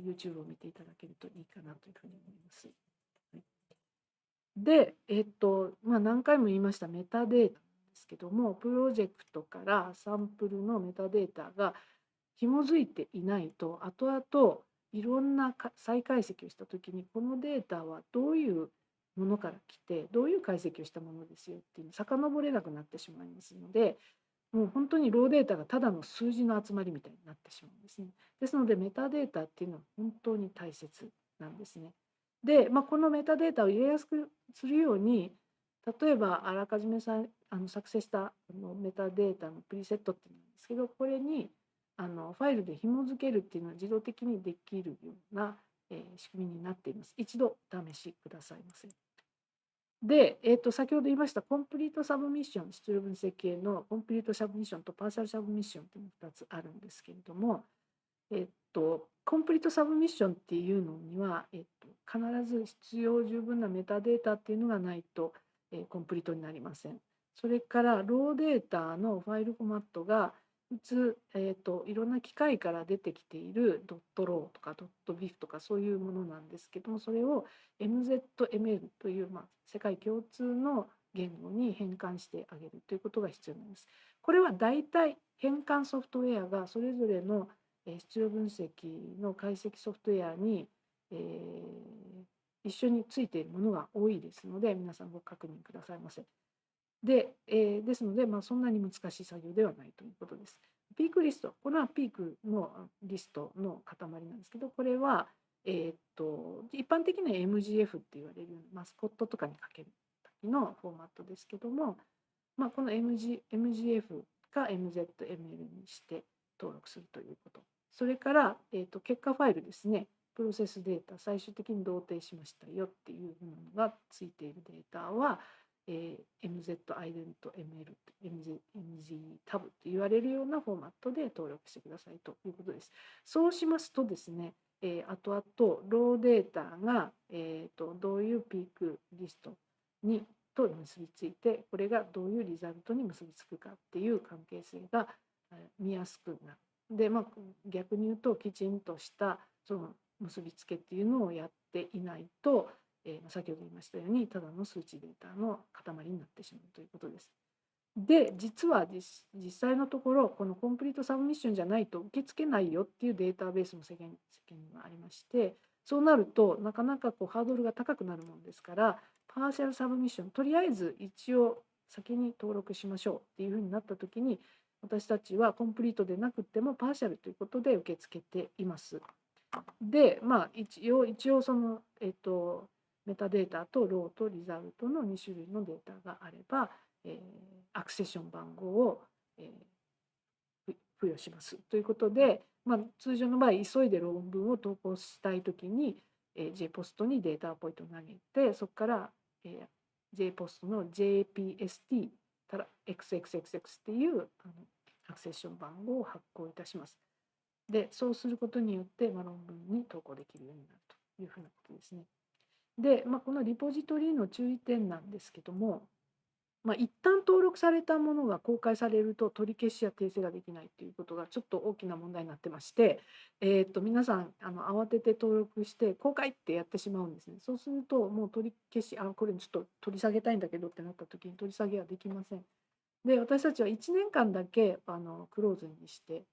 YouTube を見ていただけるといいかなというふうに思います。で、えっ、とまあ、何回も言いましたメタデータですけどもプロジェクトからサンプルのメタデータが紐づいていないと後々いろんな再解析をした時にこのデータはどういうものから来てどういう解析をしたものですよっていうの遡れなくなってしまいますのでもう本当にローデータがただの数字の集まりみたいになってしまうんですね。ですのでメタデータっていうのは本当に大切なんですね。で、まあ、このメタデータを入れやすくするように例えばあらかじめさあの作成したあのメタデータのプリセットっていうんですけどこれにあのファイルで紐付けるっていうのは自動的にできるような、えー、仕組みになっています。一度試しくださいませ。で、えー、と先ほど言いました complete submission、質量分析系の complete submission と partial submission というのが2つあるんですけれども、え、ー、と、 complete submission っていうのには、えっ、と、必ず必要十分なメタデータっていうのがないと、え complete になりません。それからローデータのファイルフォーマットが普通、えーと、いろんな機械から出てきているドットローとかドットビフとかそういうものなんですけどもそれを MZML という、まあ、世界共通の言語に変換してあげるということが必要なんです。これは大体変換ソフトウェアがそれぞれの必要分析の解析ソフトウェアに、え、一緒についているものが多いですので皆さんご確認くださいませ。で、え、ですので、まあ、そんなに難しい作業ではないということです。ピークリスト、これはピークのリストの塊なんですけど、これは、えー、っと一般的には MGF って言われるマスコットとかにかける時のフォーマットですけども、まあ、この MG MGF か MZML にして登録するということ。それから、えー、と結果ファイルですね、プロセスデータ、最終的に同定しましたよっていうものがついているデータは、えー、MZ ident ML MZ, MZ タブって言われるようなフォーマットで登録してくださいということです。そうしますとですね、えー、後々ローデータが、えーと、どういうピークリストにと結びついてこれがどういうリザルトに結びつくかっていう関係性が見やすくなる。で、まあ、逆に言うときちんとしたその結びつけっていうのをやっていないとえー、先ほど言いましたようにただの数値データの塊になってしまうということです。で実は実際のところこのコンプリートサブミッションじゃないと受け付けないよっていうデータベースも世間世間にはありましてそうなるとなかなかこうハードルが高くなるものですからパーシャルサブミッションとりあえず一応先に登録しましょうっていうふうになった時に私たちはコンプリートでなくてもパーシャルということで受け付けています。でまあ一応一応そのえっとメタデータとローとリザルトの2種類のデータがあれば、えー、アクセション番号を、えー、付与しますということで、まあ、通常の場合急いで論文を投稿したい時に、えー、JPOST にデータポイントを投げてそこから、えー、JPOST の JPST たら XXXX っていうあのアクセッション番号を発行いたします。でそうすることによって、まあ、論文に投稿できるようになるというふうなことですね。で、まあ、このリポジトリの注意点なんですけども、まあ、一旦登録されたものが公開されると取り消しや訂正ができないということがちょっと大きな問題になってまして、えー、と皆さんあの慌てて登録して公開ってやってしまうんですね。そうするともう取り消しあこれちょっと取り下げたいんだけどってなった時に取り下げはできません。で私たちは1年間だけあのクローズにして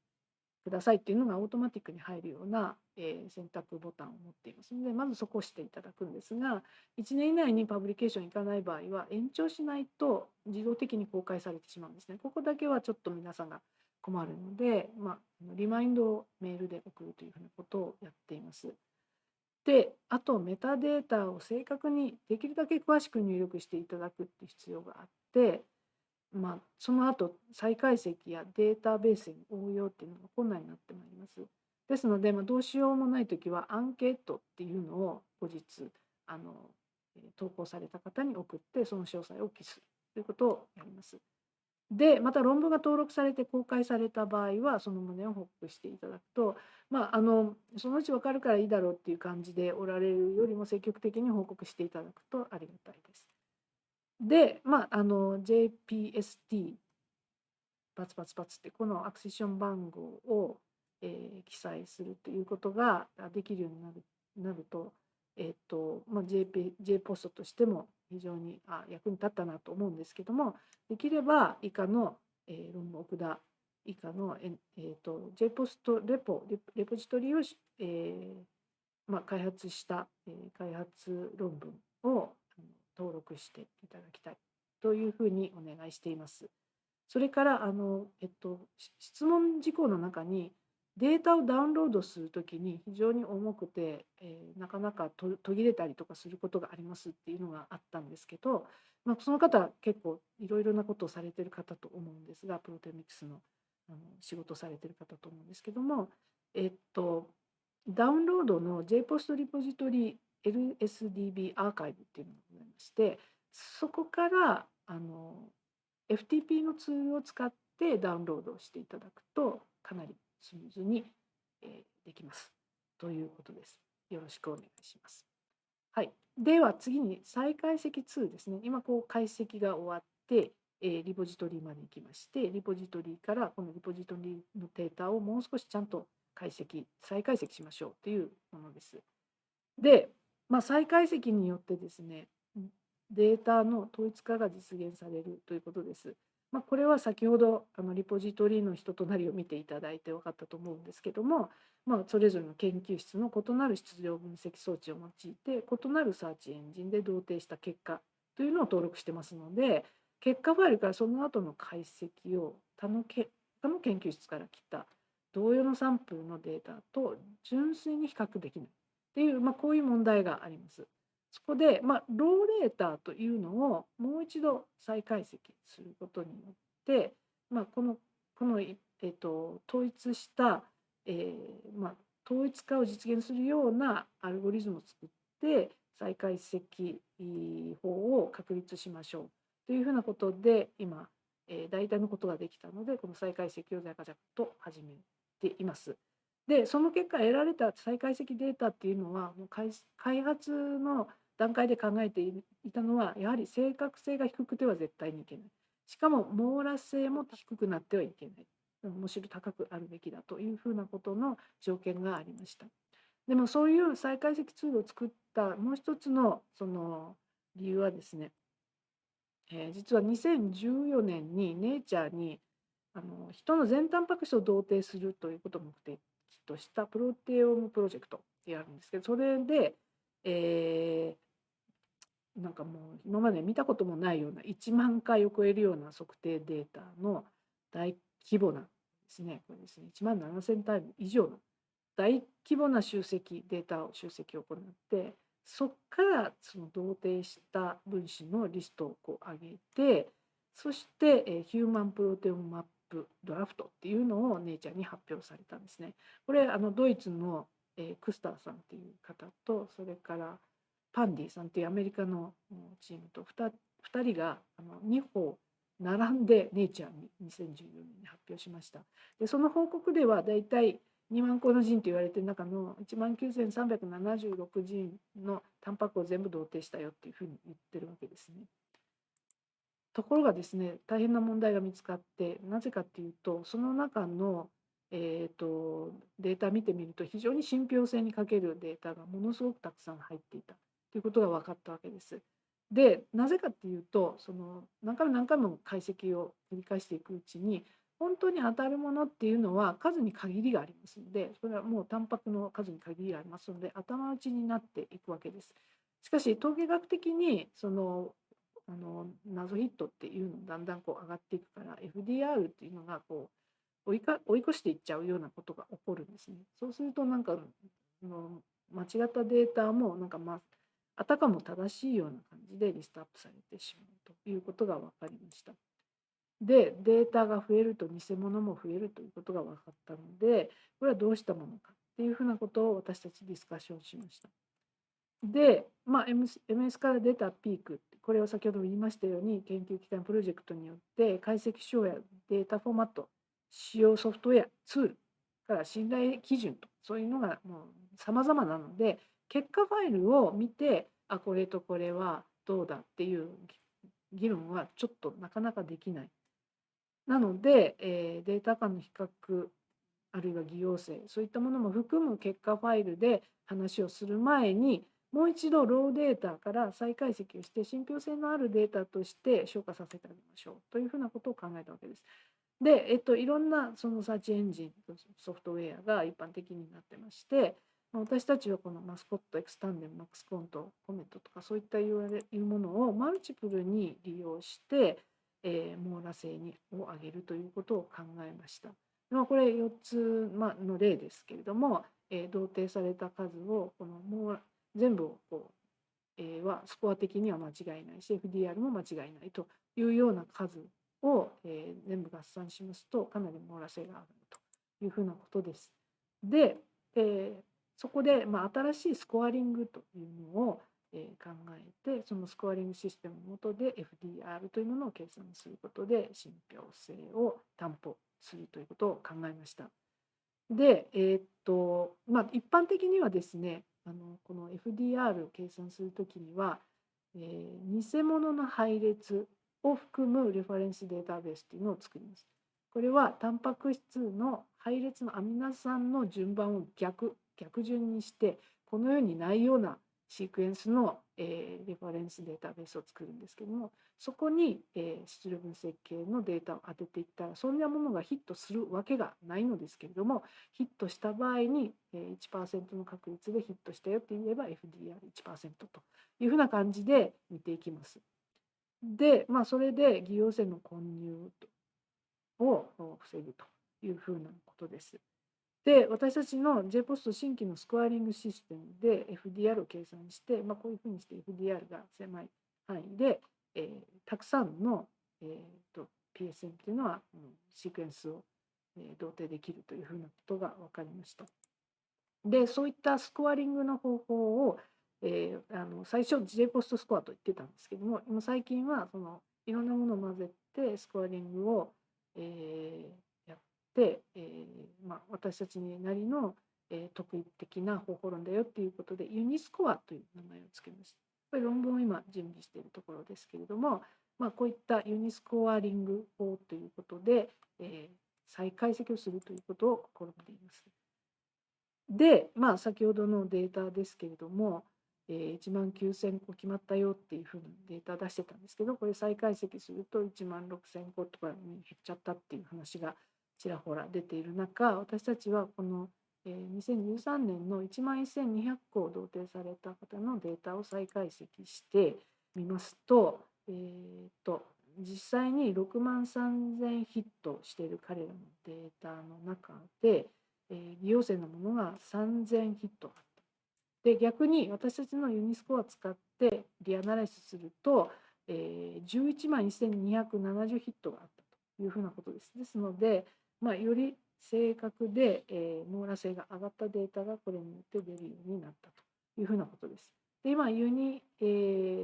くださいっていうのがオートマティックに入るような、えー、選択ボタンを持っていますのでまずそこをしていただくんですが1年以内にパブリケーションいかない場合は延長しないと自動的に公開されてしまうんですね。ここだけはちょっと皆さんが困るので、まあ、リマインドをメールで送るというふうなことをやっています。であとメタデータを正確にできるだけ詳しく入力していただくっていう必要があってまあ、その後再解析やデータベースに応用っていうのが困難になってまいります。ですので、まあ、どうしようもない時はアンケートっていうのを後日あの投稿された方に送ってその詳細を記すということをやります。でまた論文が登録されて公開された場合はその旨を報告していただくと、まあ、あのそのうち分かるからいいだろうっていう感じでおられるよりも積極的に報告していただくとありがたいです。で、まあ、あの JPST バツバツバツってこのアクセション番号を、えー、記載するということができるようになるなると,、えーとまあ、JP J ポストとしても非常にあ役に立ったなと思うんですけどもできれば以下の、えー、論文奥田、以下の、ええーと、JPOST レポレポジトリを、えーまあ、開発した、えー、開発論文を登録していただきたいというふうにお願いしています。それからあの、えっと、質問事項の中にデータをダウンロードするときに非常に重くて、えー、なかなか途切れたりとかすることがありますっていうのがあったんですけど、まあ、その方結構いろいろなことをされてる方と思うんですがプロテミクスのあの仕事されてる方と思うんですけども、えっと、ダウンロードの JPOST リポジトリ LSDB アーカイブっていうのがございましてそこからあの FTP のツールを使ってダウンロードしていただくとかなりスムーズに、えできますということです。よろしくお願いします。はい、では次に再解析2ですね。今こう解析が終わって、えリポジトリまで行きましてリポジトリからこのリポジトリのデータをもう少しちゃんと解析再解析しましょうというものです。で、まあ、再解析によってですねデータの統一化が実現されるということです。まあ、これは先ほどあのリポジトリの人となりを見ていただいて分かったと思うんですけども、まあ、それぞれの研究室の異なる質量分析装置を用いて異なるサーチエンジンで同定した結果というのを登録してますので結果ファイルからその後の解析を他のけ他の研究室から来た同様のサンプルのデータと純粋に比較できないっていう、まあ、こういう問題があります。そこで、まあ、ローデーターというのをもう一度再解析することによって、まあ、このこの、えーと、統一した、えー、まあ、統一化を実現するようなアルゴリズムを作って再解析法を確立しましょうというふうなことで今、えー、大体のことができたのでこの再解析を在家弱と始めています。でその結果得られた再解析データっていうのはもう開発の段階で考えていたのはやはり正確性が低くては絶対にいけない。しかも網羅性も低くなってはいけない。むしろ高くあるべきだというふうなことの条件がありました。でもそういう再解析ツールを作ったもう一つのその理由はですね、えー、実は2014年にネイチャーにあの人の全タンパク質を同定するということを目的としたプロテオームプロジェクトってやるんですけどそれで、えー、なんかもう今まで見たこともないような1万回を超えるような測定データの大規模なですねこれですね1万7000タイム以上の大規模な集積データを集積を行ってそこからその同定した分子のリストをこう上げてそして、えー、ヒューマンプロテオムマップドラフトっていうのを姉ちゃんに発表されたんですね。これあのドイツの、えー、クスターさんっていう方とそれからパンディさんっていうアメリカのチームと 2, 2人があの2歩並んでネイチャーに2014年に発表しました。でその報告ではだいたい2万個の人と言われている中の1万9376人のタンパクを全部同定したよっていうふうに言ってるわけですね。ところがですね大変な問題が見つかってなぜかっていうとその中の、えーと、データ見てみると非常に信憑性に欠けるデータがものすごくたくさん入っていたということが分かったわけです。でなぜかっていうとその何回も何回も解析を繰り返していくうちに本当に当たるものっていうのは数に限りがありますのでそれはもうタンパクの数に限りがありますので頭打ちになっていくわけです。しかし統計学的にそのあの謎ヒットっていうのだんだんこう上がっていくから FDR っていうのがこう追いか追い越していっちゃうようなことが起こるんですね。そうするとなんかの間違ったデータもなんかまああたかも正しいような感じでリストアップされてしまうということが分かりました。でデータが増えると偽物も増えるということが分かったのでこれはどうしたものかっていうふうなことを私たちディスカッションしました。で、まあ、MS から出たピークっ、これを先ほども言いましたように、研究機関プロジェクトによって解析手法やデータフォーマット、使用ソフトウェア、ツールから信頼基準と、そういうのがもう様々なので、結果ファイルを見て、あ、これとこれはどうだっていう議論はちょっとなかなかできない。なので、えー、データ間の比較、あるいは偽陽性、そういったものも含む結果ファイルで話をする前に、もう一度ローデータから再解析をして信憑性のあるデータとして消化させてあげましょうというふうなことを考えたわけです。で、えっと、いろんなそのサーチエンジンソフトウェアが一般的になってまして私たちはこのマスコットエクスタンデンマックスコントコメントとかそういったいうものをマルチプルに利用して、えー、網羅性にを上げるということを考えました。まあ、これ4つ、の例ですけれども、えー、同定された数をこのも全部をこう、えー、はスコア的には間違いないし FDR も間違いないというような数を、えー、全部合算しますとかなり網羅性が上がるというふうなことです。で、えー、そこで、まあ、新しいスコアリングというのを、えー、考えてそのスコアリングシステムの下で FDR というものを計算することで信憑性を担保するということを考えました。で、えー、っとまあ、一般的にはですねあのこの FDR を計算するときには、えー、偽物の配列を含むレファレンスデータベースというのを作ります。これはタンパク質の配列のアミノ酸の順番を逆逆順にしてこのようにないようなシークエンスの、えー、レファレンスデータベースを作るんですけどもそこに、えー、質量分析系のデータを当てていったらそんなものがヒットするわけがないのですけれどもヒットした場合に、えー、1%の確率でヒットしたよって言えば FDR1% というふうな感じで見ていきます。で、まあ、それで偽陽性の混入を防ぐというふうなことです。で、私たちの JPOST 新規のスコアリングシステムで FDR を計算して、まあ、こういうふうにして FDR が狭い範囲で、えー、たくさんの、えーと、PSM というのは、うん、シークエンスを、えー、同定できるというふうなことが分かりました。で、そういったスコアリングの方法をえー、あの最初 J ポストスコアと言ってたんですけども今最近はそのいろんなものを混ぜてスコアリングを、えー、えーまあ、私たちなりの、えー、特異的な方法論だよっていうことでユニスコアという名前を付けました。これ論文を今準備しているところですけれども、まあ、こういったユニスコアリング法ということで、えー、再解析をするということを試んでいます。で、まあ、先ほどのデータですけれども、えー、1万9000個決まったよっていうふうなデータ出してたんですけどこれ再解析すると1万6000個とかに減っちゃったっていう話がちらほら出ている中私たちはこの、2013年の1万1200個を同定された方のデータを再解析してみますと,、えーと、実際に6万3000ヒットしている彼らのデータの中で、えー、利用性のものが3000ヒットあったで逆に私たちのユニスコアを使ってリアナライスすると、えー、11万1270ヒットがあったというふうなことです。ですので、まあ、より正確で、えー、網羅性が上がったデータがこれによって出るようになったというふうなことです。で今ユニ、え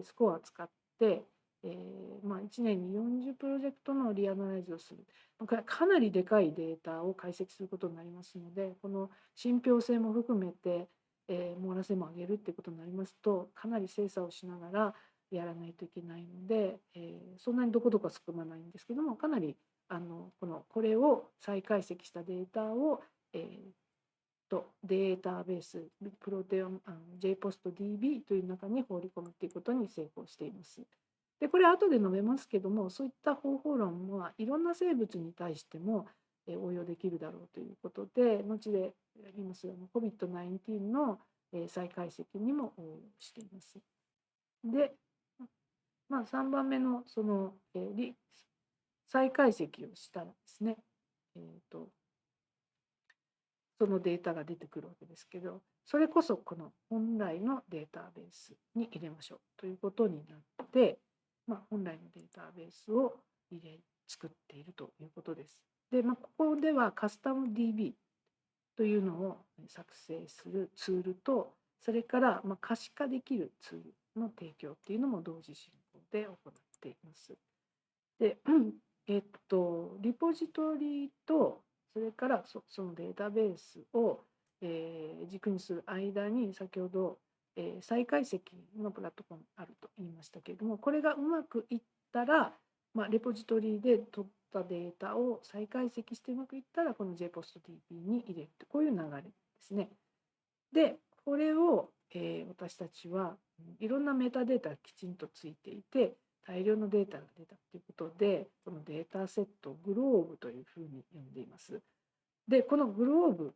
ー、スコアを使って、えーまあ、1年に40プロジェクトのリアナライズをする。これかなりでかいデータを解析することになりますのでこの信憑性も含めてえー、網羅性も上げるっていうことになりますとかなり精査をしながらやらないといけないので、えー、そんなにどこどこは少ないんですけどもかなりあのこのこれを再解析したデータを、えー、とデータベースプロテオン JPOSTDB という中に放り込むっていうことに成功しています。でこれ後で述べますけどもそういった方法論はいろんな生物に対しても応用できるだろうということで後で言いますように COVID-19 の再解析にも応用しています。で、まあ、3番目のその、えー、再解析をしたらですね、えーと、そのデータが出てくるわけですけどそれこそこの本来のデータベースに入れましょうということになって、まあ、本来のデータベースを入れ作っているということです。で、まあ、ここではカスタム DB というのを作成するツールとそれからま可視化できるツールの提供っていうのも同時進行で行っています。で、えっと、リポジトリとそれからそのデータベースを、えー、軸にする間に先ほど、えー、再解析のプラットフォームあると言いましたけれどもこれがうまくいったら、まあ、レポジトリで取ったデータを再解析してうまくいったらこの JPOSTDB に入れるこういう流れですね。でこれを、えー、私たちはいろんなメタデータがきちんとついていて大量のデータが出たということでこのデータセットをグローブというふうに呼んでいます。でこのグローブ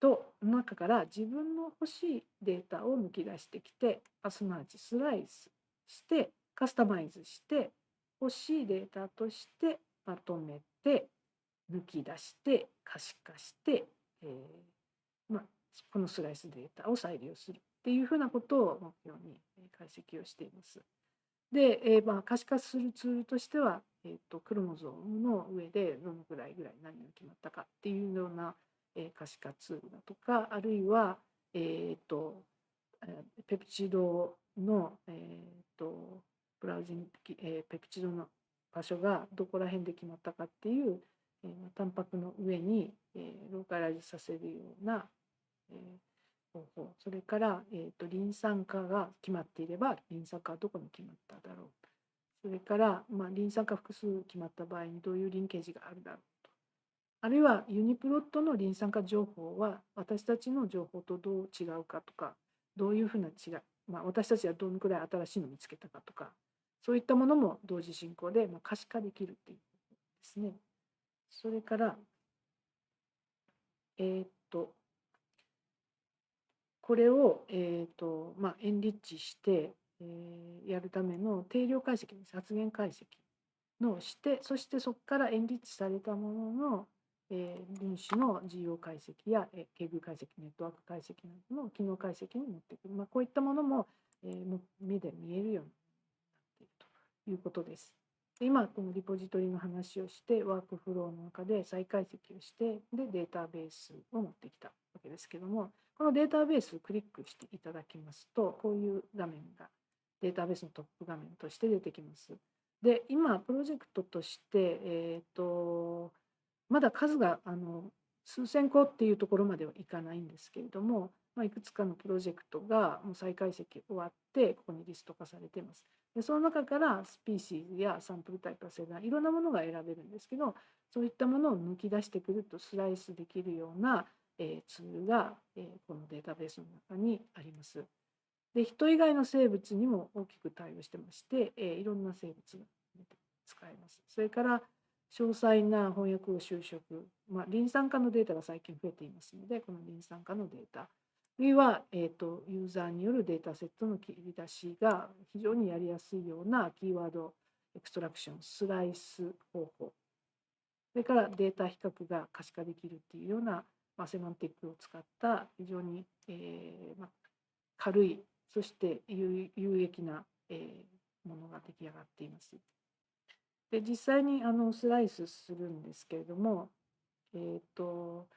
と中から自分の欲しいデータを抜き出してきてすなわちスライスしてカスタマイズして欲しいデータとしてまとめて抜き出して可視化して、えー、ま、このスライスデータを再利用するっていうふうなことを目標に解析をしています。で、えー、まあ、可視化するツールとしては、えーと、クロモゾームの上でどのくらいぐらい何が決まったかっていうような、えー、可視化ツールだとかあるいは、えーと、ペプチドの、えーと、ブラウジング、えー、ペプチドの場所がどこら辺で決まったかっていう、えー、タンパクの上に、えー、ローカライズさせるような、えー、方法それから、えーと、リン酸化が決まっていればリン酸化はどこに決まっただろう。それから、まあ、リン酸化複数決まった場合にどういうリンケージがあるだろうと。あるいはユニプロットのリン酸化情報は私たちの情報とどう違うかとかどういうふうな違い、まあ、私たちはどのくらい新しいのを見つけたかとかそういったものも同時進行で、まあ、可視化できるっていうことですね。それから、えー、っとこれを、えーとまあ、エンリッチして、えー、やるための定量解析です発言解析のしてそしてそこからエンリッチされたものの、えー、分子の GO 解析や、えー、経具解析ネットワーク解析などの機能解析に持ってく、まあ、こういったものも、えー、目で見えるようになっているということです。今このリポジトリの話をしてワークフローの中で再解析をしてでデータベースを持ってきたわけですけどもこのデータベースをクリックしていただきますと、こういう画面がデータベースのトップ画面として出てきます。で、今、プロジェクトとして、えーと、まだ数があの数千個っていうところまではいかないんですけれども、まあ、いくつかのプロジェクトがもう再解析終わって、ここにリスト化されています。でその中からスピーシーズやサンプルタイプや世代いろんなものが選べるんですけどそういったものを抜き出してくるとスライスできるようなえツールが、えこのデータベースの中にあります。で人以外の生物にも大きく対応してまして、えいろんな生物が使えます。それから詳細な翻訳を就職、まあ、リン酸化のデータが最近増えていますので、このリン酸化のデータ、あるいは、えーと、ユーザーによるデータセットの切り出しが非常にやりやすいようなキーワードエクストラクション、スライス方法、それからデータ比較が可視化できるっていうようなまあ、セマンティックを使った非常に、えーまあ、軽いそして有益な、えー、ものが出来上がっています。で実際にあのスライスするんですけれども、えーと、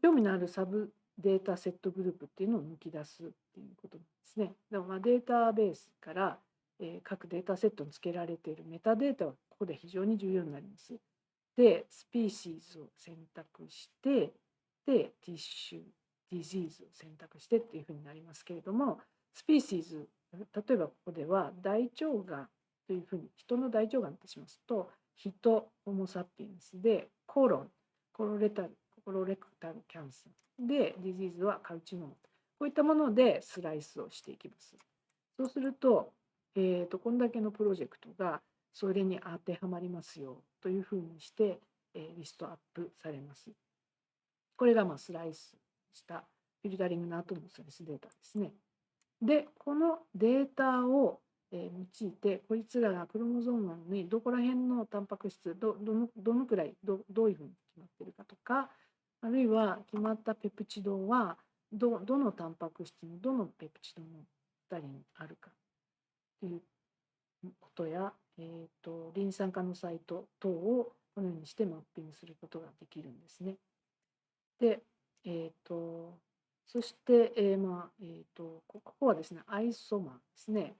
興味のあるサブデータセットグループっていうのを抜き出すっていうことなんですね。でもまあデータベースから、えー、各データセットに付けられているメタデータはここで非常に重要になります。で、 species を選択して、で、 tissue、disease を選択してっていうふうになりますけれども、 species、例えばここでは大腸がんというふうに、人の大腸がんとしますと、ヒト、ホモ・サピエンスで、コロン、コロレタル、コロレクタルキャンサーで、ディジーズはカルチノーム。こういったものでスライスをしていきます。そうすると、えーと、こんだけのプロジェクトがそれに当てはまりますよというふうにして、えリストアップされます。これがまスライスしたフィルタリングの後のスライスデータですね。で、このデータを用いて、こいつらがクロモゾームにどこら辺のタンパク質、どどのどのくらいど、どういうふうに決まってるかとか、あるいは決まったペプチドはどどのタンパク質のどのペプチドの2人にあるかということや、えーと、リン酸化のサイト等をこのようにしてマッピングすることができるんですね。で、えーと、そして、えーまあえーと、ここはですねアイソマーですね。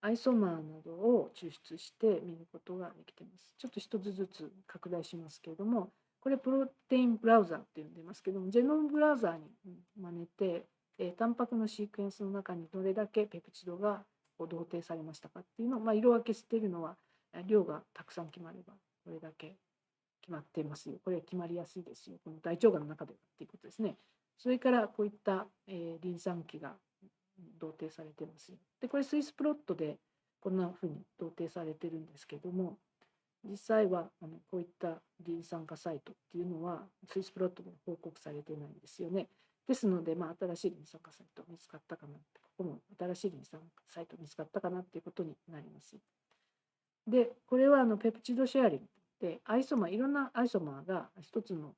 アイソマーなどを抽出して見ることができています。ちょっと一つずつ拡大しますけれども、これプロテインブラウザーって呼んでますけども、ジェノムブラウザーに真似て、えー、タンパクのシークエンスの中にどれだけペプチドがこう同定されましたかっていうのを、まあ、色分けしているのは量がたくさん決まればこれだけ決まってますよ。これは決まりやすいですよ。この大腸がんの中ではっていうことですね。それからこういった、えー、リン酸基が同定されてますよ。で、これスイスプロットでこんなふうに同定されてるんですけども実際はあのこういったリン酸化サイトっていうのはスイスプロットで報告されてないんですよね。ですので、まあ、新しいリン酸化サイト見つかったかなってここも新しいリン酸サイト見つかったかなっていうことになります。でこれはあのペプチドシェアリングでアイソマーいろんなアイソマーが一つの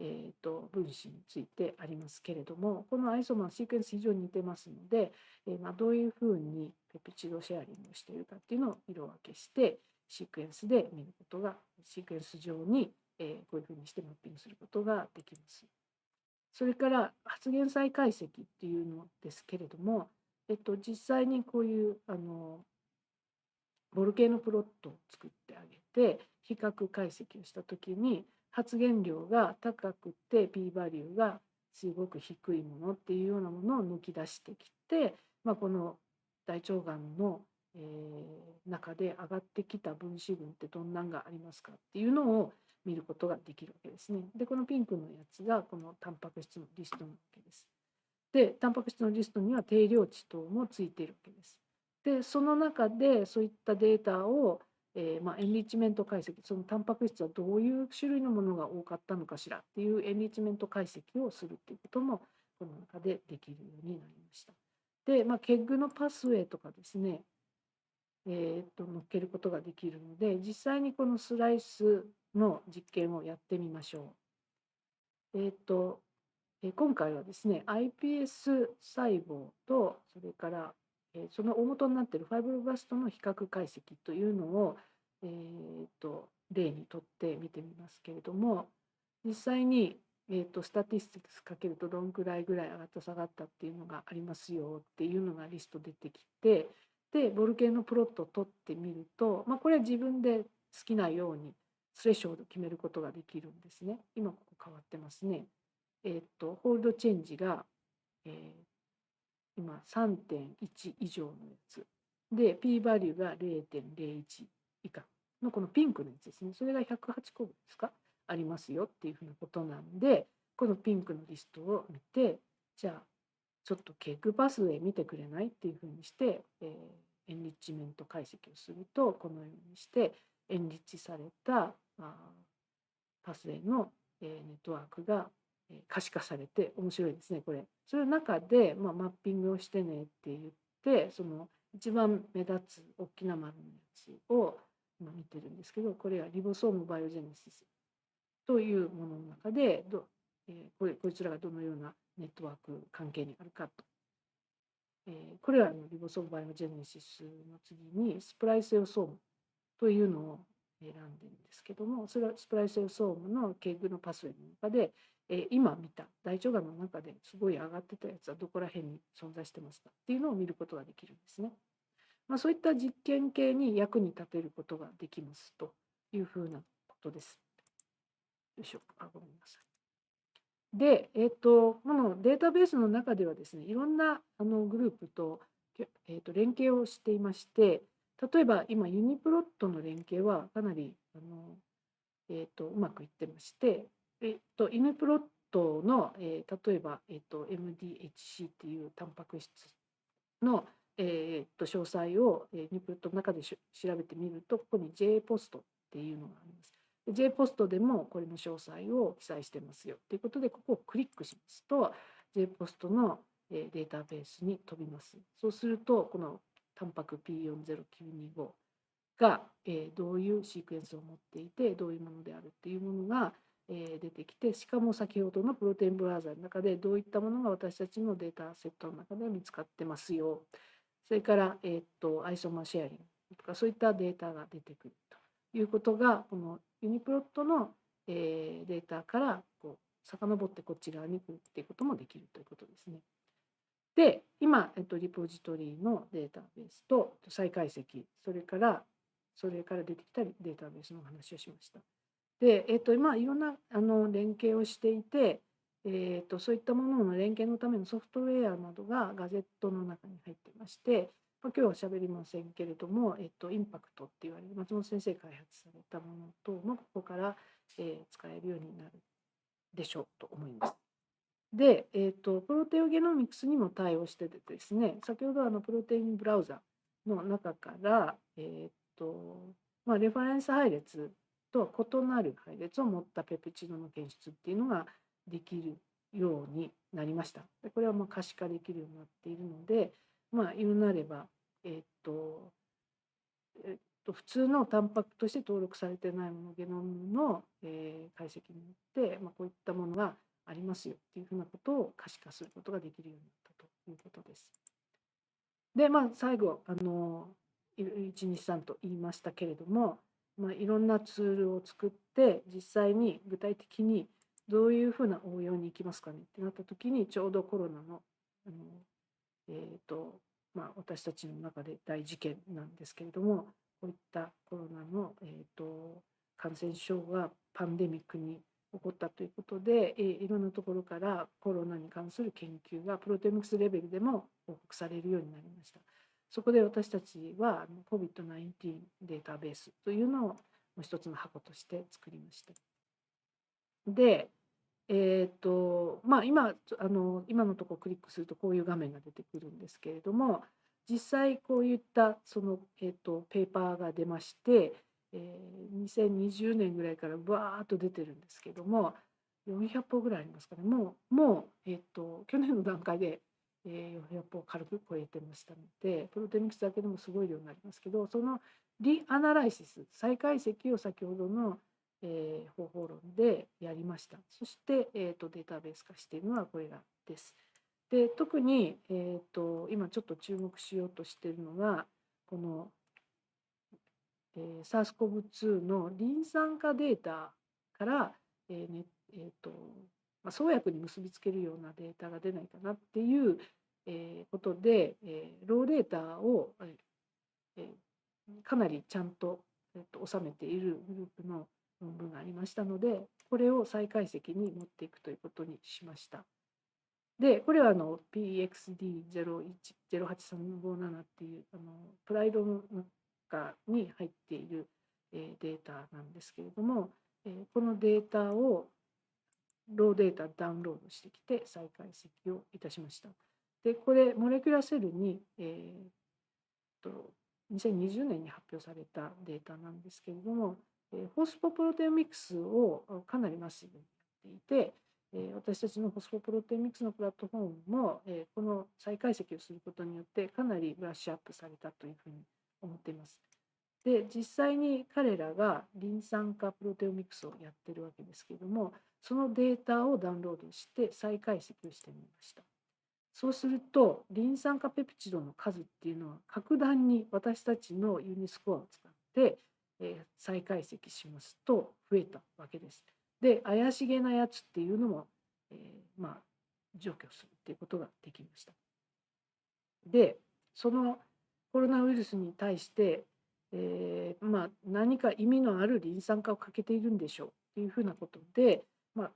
えーと、分子についてありますけれどもこのアイソマーシークエンス非常に似てますので、えー、まあ、どういうふうにペプチドシェアリングをしているかっていうのを色分けしてシークエンスで見ることがシークエンス上に、えー、こういうふうにしてマッピングすることができます。それから発現再解析っていうのですけれども、えっと、実際にこういうあのボルケーノプロットを作ってあげて比較解析をした時に発現量が高くて p バリューがすごく低いものっていうようなものを抜き出してきて、まあ、この大腸がんの、えー、中で上がってきた分子群ってどんなんがありますかっていうのを見ることができるわけですね。でこのピンクのやつがこのタンパク質のリストなわけです。でタンパク質のリストには定量値等もついているわけです。でその中でそういったデータをえー、まあ、エンリッチメント解析そのタンパク質はどういう種類のものが多かったのかしらっていうエンリッチメント解析をするっていうこともこの中でできるようになりました。で、まあ、ケッグのパスウェイとかですね、えー、っと乗っけることができるので実際にこのスライスの実験をやってみましょう。えー、っと今回はですね iPS 細胞とそれからえその大元になっているファイブロブバストの比較解析というのを、えーと、例にとって見てみますけれども実際に、えーと、スタティスティクスかけるとどんくらいぐらい上がった下がったっていうのがありますよっていうのがリスト出てきてでボルケーノプロットを取ってみると、まあ、これは自分で好きなようにスレッショード決めることができるんですね。今ここ変わってますね。えっ、とホールドチェンジが、えー今3.1以上のやつで p バリューが0.01以下のこのピンクのやつですねそれが108個分ですか？ありますよっていうふうなことなんでこのピンクのリストを見てじゃあちょっとケークパスウェイ見てくれない？っていうふうにして、えー、チメント解析をするとこのようにしてエンリッチされたあパスウェイの、えー、ネットワークが可視化されて面白いですねこれ。その中で、まあ、マッピングをしてねって言ってその一番目立つ大きな丸のやつを今見てるんですけどこれはリボソームバイオジェネシスというものの中でど、えー、これこいつらがどのようなネットワーク関係にあるかと。え、これはあのリボソームバイオジェネシスの次にスプライセオソームというのを選んでるんですけどもそれはスプライセオソームのケーグのパスウェイの中でえ今見た大腸がんの中ですごい上がってたやつはどこら辺に存在してますかっていうのを見ることができるんですね。まあ、そういった実験系に役に立てることができますというふうなことです。よいしょ、あ、ごめんなさい。で、えっ、と、このデータベースの中ではですね、いろんなあのグループと,、えー、と連携をしていまして、例えば今ユニプロットの連携はかなりあの、えーとうまくいってましてえっと、イヌプロットの、えー、例えば、えっと、MDHC っていうタンパク質の、え、っと詳細を、えー、イヌプロットの中で調べてみるとここに J ポストっていうのがあります。J ポストでもこれの詳細を記載してますよ。ということでここをクリックしますと J ポストのデータベースに飛びます。そうするとこのタンパク P40925 がどういうシークエンスを持っていてどういうものであるっていうものが出てきてしかも先ほどのプロテインブラウザの中でどういったものが私たちのデータセットの中で見つかってますよ。それから、え、っとアイソマシェアリングとかそういったデータが出てくると。いうことがこのユニプロットの、えデータからこう遡ってこっち側に来るっていうこともできるということですね。で今、えっと、リポジトリのデータベースと再解析それからそれから出てきたデータベースの話をしました。で、えっと、今いろんなあの連携をしていて、えっと、そういったものの連携のためのソフトウェアなどがガジェットの中に入ってまして、まあ、今日は喋りませんけれども、えっと、インパクトって言われる松本先生開発されたもの等もここから、えー、使えるようになるでしょうと思います。で、えーと、プロテオゲノミクスにも対応しててですね先ほどあのプロテインブラウザの中から、えーとまあ、レファレンス配列とは異なる配列を持ったペプチドの検出っていうのができるようになりました。でこれはまあ可視化できるようになっているので、まあ、言うなれば、えーっとえーっと普通のタンパクとして登録されてないものゲノムの、えー解析によって、まあ、こういったものがありますよっていうふうなことを可視化することができるようになったということです。で、まあ、最後、あの、123と言いましたけれども、まあ、いろんなツールを作って、実際に具体的にどういうふうな応用に行きますかねってなった時に、ちょうどコロナの、あのえーとまあ、私たちの中で大事件なんですけれども、こういったコロナの、えーと感染症がパンデミックに起こったということで、えーいろんなところからコロナに関する研究がプロテオミクスレベルでも報告されるようになりました。そこで私たちは COVID-19 データベースというのをもう一つの箱として作りました。で、えっ、と、まあ今、あの、今のところクリックするとこういう画面が出てくるんですけれども、実際こういったその、えっ、と、ペーパーが出まして、えー2020年ぐらいからバーっと出てるんですけども、400本ぐらいありますかね。もう、もう、えっ、と、去年の段階で、えー400本軽く超えてましたので、プロテミクスだけでもすごい量になりますけど、そのリアナライシス、再解析を先ほどの、えー方法論でやりました。そして、えー、とデータベース化しているのはこれらです。で特に、えー、と今ちょっと注目しようとしているのがこの、えー、SARS-CoV-2 のリン酸化データから、えーねえーとまあ、創薬に結びつけるようなデータが出ないかなっていう、えーことで、えーローデータを、えーえかなりちゃんと,、えーと収めているグループの論文がありましたので、これを再解析に持っていくということにしました。で、これはあの PXD0108357 っていうあのプライドの中に入っている、えーデータなんですけれども、えーこのデータをローデータダウンロードしてきて再解析をいたしました。で、これ、モレキュラセルに、えーと2020年に発表されたデータなんですけれども、ホスフォプロテオミクスをかなりマッシブにやっていて、えー私たちのホスフォプロテオミクスのプラットフォームも、えこの再解析をすることによってかなりブラッシュアップされたというふうに思っています。で実際に彼らがリン酸化プロテオミクスをやってるわけですけれどもそのデータをダウンロードして再解析をしてみましたそうするとリン酸化ペプチドの数っていうのは格段に私たちのユニスコアを使って、え再解析しますと増えたわけですで怪しげなやつっていうのも、えーまあ除去するっていうことができましたでそのコロナウイルスに対してえーまあ、何か意味のあるリン酸化をかけているんでしょうっていうふうなことで、まあ、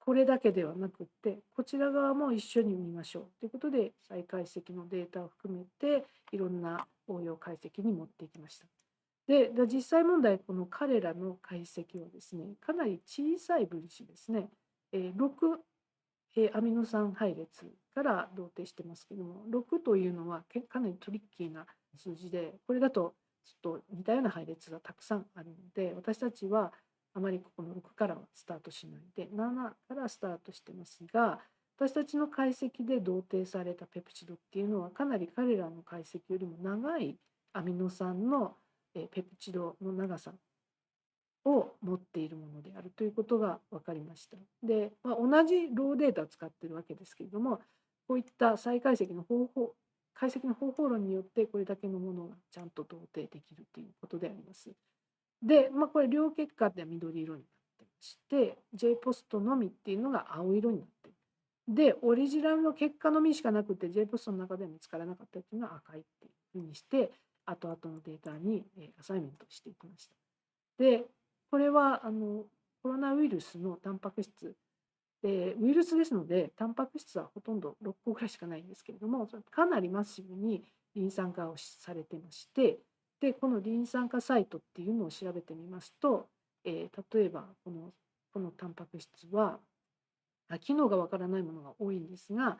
これだけではなくってこちら側も一緒に見ましょうということで再解析のデータを含めていろんな応用解析に持っていきました。で実際問題この彼らの解析はですねかなり小さい分子ですね、え6アミノ酸配列から同定してますけども6というのはかなりトリッキーな数字でこれだとちょっと似たような配列がたくさんあるので私たちはあまりここの6からはスタートしないで7からスタートしてますが私たちの解析で同定されたペプチドっていうのはかなり彼らの解析よりも長いアミノ酸のえペプチドの長さを持っているものであるということが分かりました。で、まあ、同じローデータを使ってるわけですけれどもこういった再解析の方法解析の方法論によってこれだけのものがちゃんと同定できるということであります。で、まあ、これ両結果では緑色になってまして J ポストのみっていうのが青色になってる。で、オリジナルの結果のみしかなくて J ポストの中では見つからなかったっていうのは赤いっていうふうにして後々のデータにえアサイメントしていきました。で、これはあのコロナウイルスのタンパク質でウイルスですのでタンパク質はほとんど6個ぐらいしかないんですけれどもかなりマッシブにリン酸化をされてましてでこのリン酸化サイトっていうのを調べてみますと、えー例えばこのこのタンパク質は機能がわからないものが多いんですが、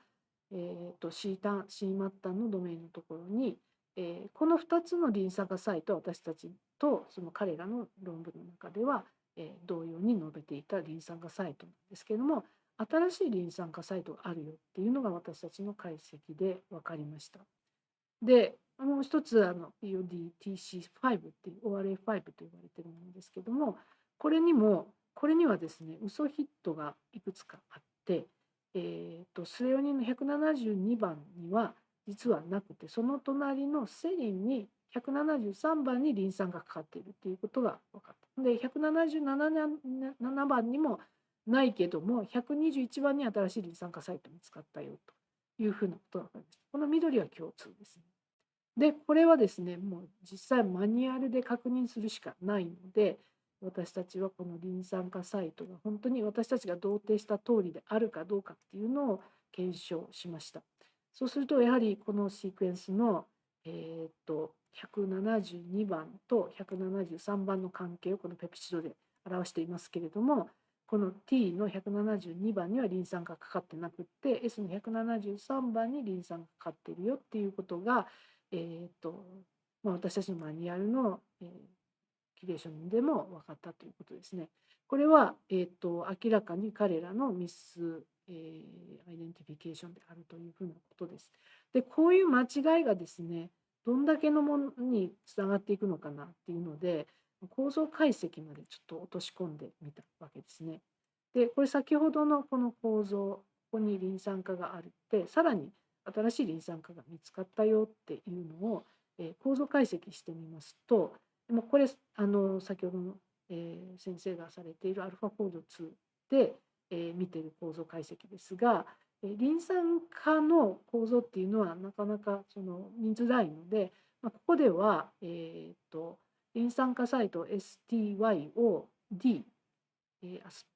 えー、と C タン C マッタンのドメインのところに、えー、この2つのリン酸化サイトは私たちとその彼らの論文の中では、えー、同様に述べていたリン酸化サイトなんですけれども新しいリン酸化サイトがあるよっていうのが私たちの解析で分かりました。でもう一つあの EODTC5 っていう ORA5 と呼ばれてるものですけどもこれにもこれにはですね嘘ヒットがいくつかあって、えーと、スレオニンの172番には実はなくてその隣のセリンに173番にリン酸がかかっているっていうことが分かった。で177番にもないけども121番に新しいリン酸化サイト見つかったよというふうなことが分かりました。この緑は共通ですね。でこれはですねもう実際マニュアルで確認するしかないので私たちはこのリン酸化サイトが本当に私たちが同定した通りであるかどうかっていうのを検証しました。そうするとやはりこのシークエンスの、え、っと172番と173番の関係をこのペプチドで表していますけれどもこの T の172番にはリン酸がかかってなくって S の173番にリン酸がかかっているよっていうことが、えーとまあ、私たちのマニュアルの、えー、キュレーションでも分かったということですね。これは、えーと、明らかに彼らのミス、えー、アイデンティフィケーションであるというふうなことです。でこういう間違いがですねどんだけのものにつながっていくのかなっていうので構造解析までちょっと落とし込んでみたわけですね。でこれ先ほどのこの構造ここにリン酸化があるってさらに新しいリン酸化が見つかったよっていうのを、えー、構造解析してみますとこれあの先ほどの、えー、先生がされている α コード2で、えー、見てる構造解析ですが、えー、リン酸化の構造っていうのはなかなかその見づらいので、まあ、ここでは、えーと、リン酸化サイト STY を D、えー、アス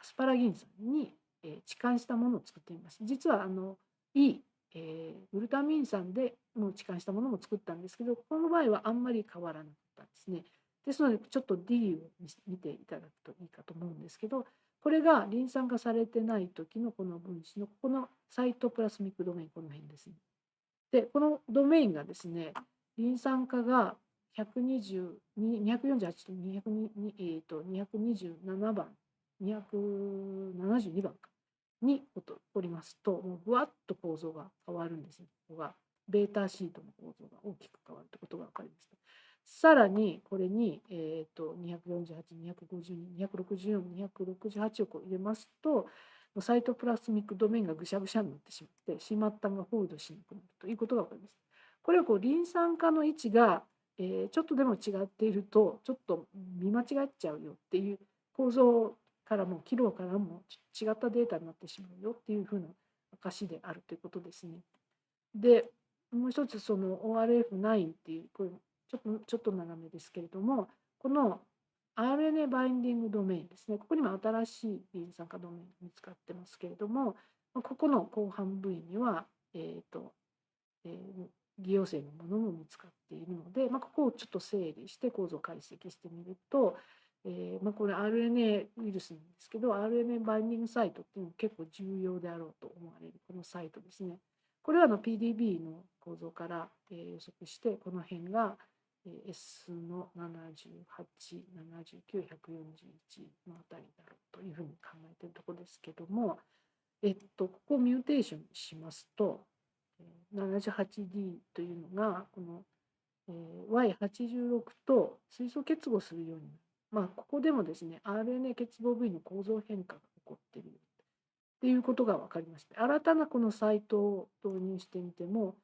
アスパラギン酸に、えー、置換したものを作ってみます。実はあの E えー、グルタミン酸でも置換したものも作ったんですけどこの場合はあんまり変わらなかったんですね。ですのでちょっと D を見ていただくといいかと思うんですけどこれがリン酸化されてない時のこの分子のここのサイトプラスミックドメインこの辺ですね。でこのドメインがですねリン酸化が120 248と202、えー、と227番272番かにおりますともうぶわっと構造が変わるんですね。ここがベータシートの構造が大きく変わるということが分かりました。さらにこれに、えーと、248、252、264、268をこう入れますとサイトプラスミックドメインがぐしゃぐしゃになってしまってしまったがホールドしなくなるということが分かります。これはこうリン酸化の位置が、えー、ちょっとでも違っているとちょっと見間違っちゃうよっていう構造からもキロからも違ったデータになってしまうよっていうふうな証であるということですね。でもう一つその ORF9 っていうこれちょっとちょっと長めですけれどもこの RNA バインディングドメインですねここにも新しいリン酸化ドメイン見つかってますけれどもここの後半部位には、えーとえー、偽陽性のものも見つかっているので、まあ、ここをちょっと整理して構造解析してみると、えーまあ、これ RNA ウイルスなんですけど RNA バインディングサイトっていうのは結構重要であろうと思われるこのサイトですね。これはの PDB の構造から、え、予測してこの辺が、S の78、79、141のあたりだろうというふうに考えているところですけども、えっと、ここをミューテーションしますと 78D というのがこの Y86 と水素結合するようになる。まあ、ここでもですね RNA 欠乏部位の構造変化が起こっているっていうことが分かりまして新たなこのサイトを導入してみても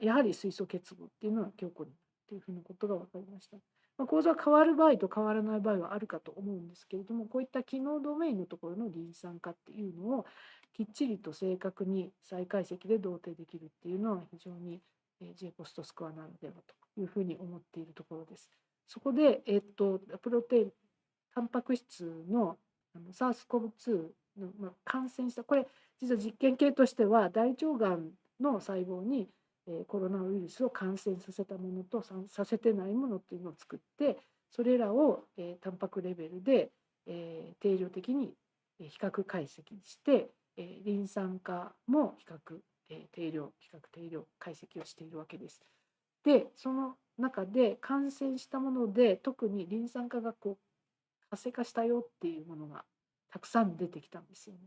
やはり水素結合っていうのは強固になるっていうふうなことが分かりました。まあ、構造は変わる場合と変わらない場合はあるかと思うんですけれどもこういった機能ドメインのところのリン酸化っていうのをきっちりと正確に再解析で同定できるっていうのは非常に J ポストスコアなのではというふうに思っているところです。そこで、えっと、プロテインタンパク質のあの SARS-CoV-2 の、まあ、感染したこれ実は実験系としては大腸がんの細胞に、え、コロナウイルスを感染させたものとさせてないものっていうのを作ってそれらを、え、タンパクレベルで、え、定量的に比較解析して、え、リン酸化も比較、え、定量比較定量解析をしているわけです。でその中で感染したもので特にリン酸化がこう活性化したよっていうものがたくさん出てきたんですよね。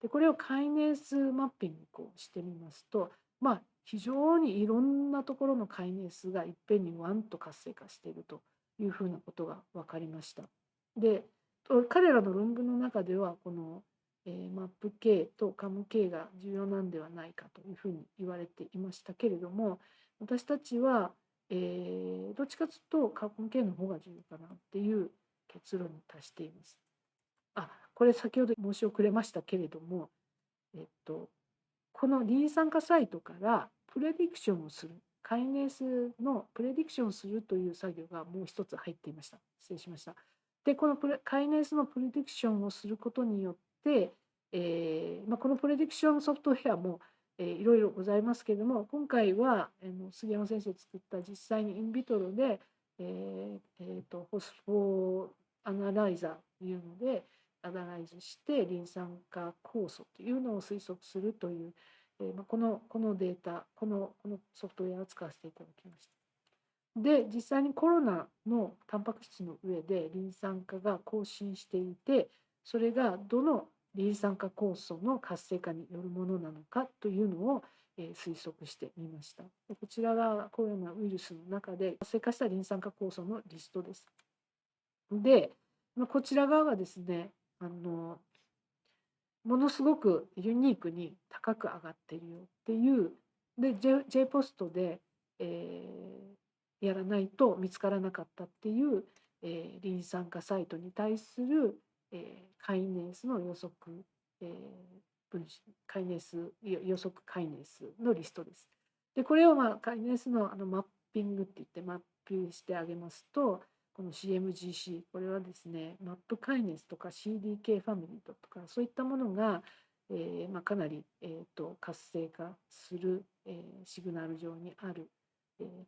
でこれをカイネースマッピングこうしてみますとまあ非常にいろんなところのカイネースがいっぺんにワンと活性化しているというふうなことが分かりました。で彼らの論文の中ではこの、えー、マップ K とカム K が重要なんではないかというふうに言われていましたけれども私たちは、えー、どっちかというとカーボン K の方が重要かなっていう結論に達しています。あこれ先ほど申し遅れましたけれども、えっと、このリン酸化サイトからプレディクションをするカイネースのプレディクションをするという作業がもう一つ入っていました。失礼しました。でこのプレカイネースのプレディクションをすることによって、えーまあ、このプレディクションソフトウェアも、えー、いろいろございますけれども今回は、えー、杉山先生作った実際にインビトロで、えーえーと、ホスフォーアナライザーというのでアナライズしてリン酸化酵素というのを推測するという、えーま、このこのデータこのこのソフトウェアを使わせていただきました。で実際にコロナのタンパク質の上でリン酸化が更新していてそれがどのリン酸化酵素の活性化によるものなのかというのを、え推測してみましたこちらがコロナウイルスの中で活性化したリン酸化酵素のリストです。でこちら側がですねあのものすごくユニークに高く上がっているよっていうで J, J ポストで、えやらないと見つからなかったっていう、えー、リン酸化サイトに対する、えー、カイネスの予測、えー、分子カイネス予測カイネスのリストです。でこれを、まあ、カイネスのあのマッピングって言ってマップしてあげますとこの CMGC これはですねマップカイネスとか CDK ファミリーとかそういったものが、えーまあ、かなり、えーと、活性化する、えー、シグナル上にある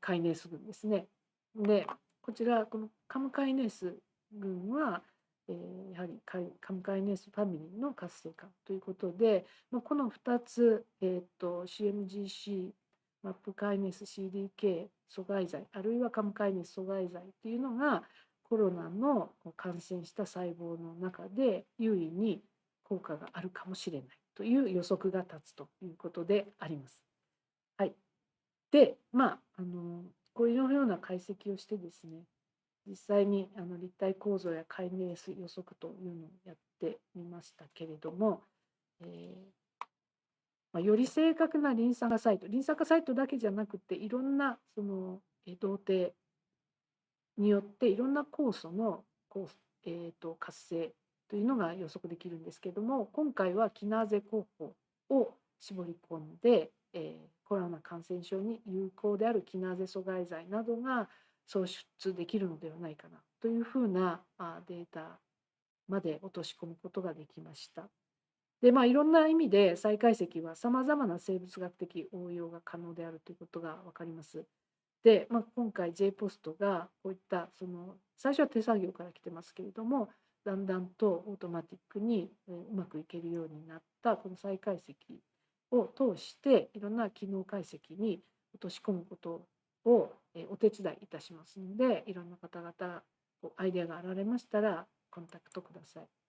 カイネス群ですね。でこちらこのカムカイネス群は、えー、やはりカムカイネスファミリーの活性化ということで、まあ、この2つ、えーと、CMGC マップカイネース CDK 阻害剤あるいはカムカイネス阻害剤っていうのがコロナの感染した細胞の中で優位に効果があるかもしれないという予測が立つということであります。はい、でまああのこういうような解析をしてですね実際にあの立体構造や解明予測というのをやってみましたけれども、えー、まあ、より正確なリン酸化サイトリン酸化サイトだけじゃなくていろんなその動程によっていろんな酵素の酵素、えーと、活性というのが予測できるんですけども今回はキナーゼ候補を絞り込んで、えーコロナ感染症に有効であるキナーゼ阻害剤などが創出できるのではないかなというふうなデータまで落とし込むことができました。でまあ、いろんな意味で再解析はさまざまな生物学的応用が可能であるということが分かります。で、まあ、今回 J ポストがこういったその最初は手作業から来てますけれどもだんだんとオートマティックにうまくいけるようになったこの再解析を通していろんな機能解析に落とし込むことをお手伝いいたしますのでいろんな方々アイデアがあられましたらコンタクトください。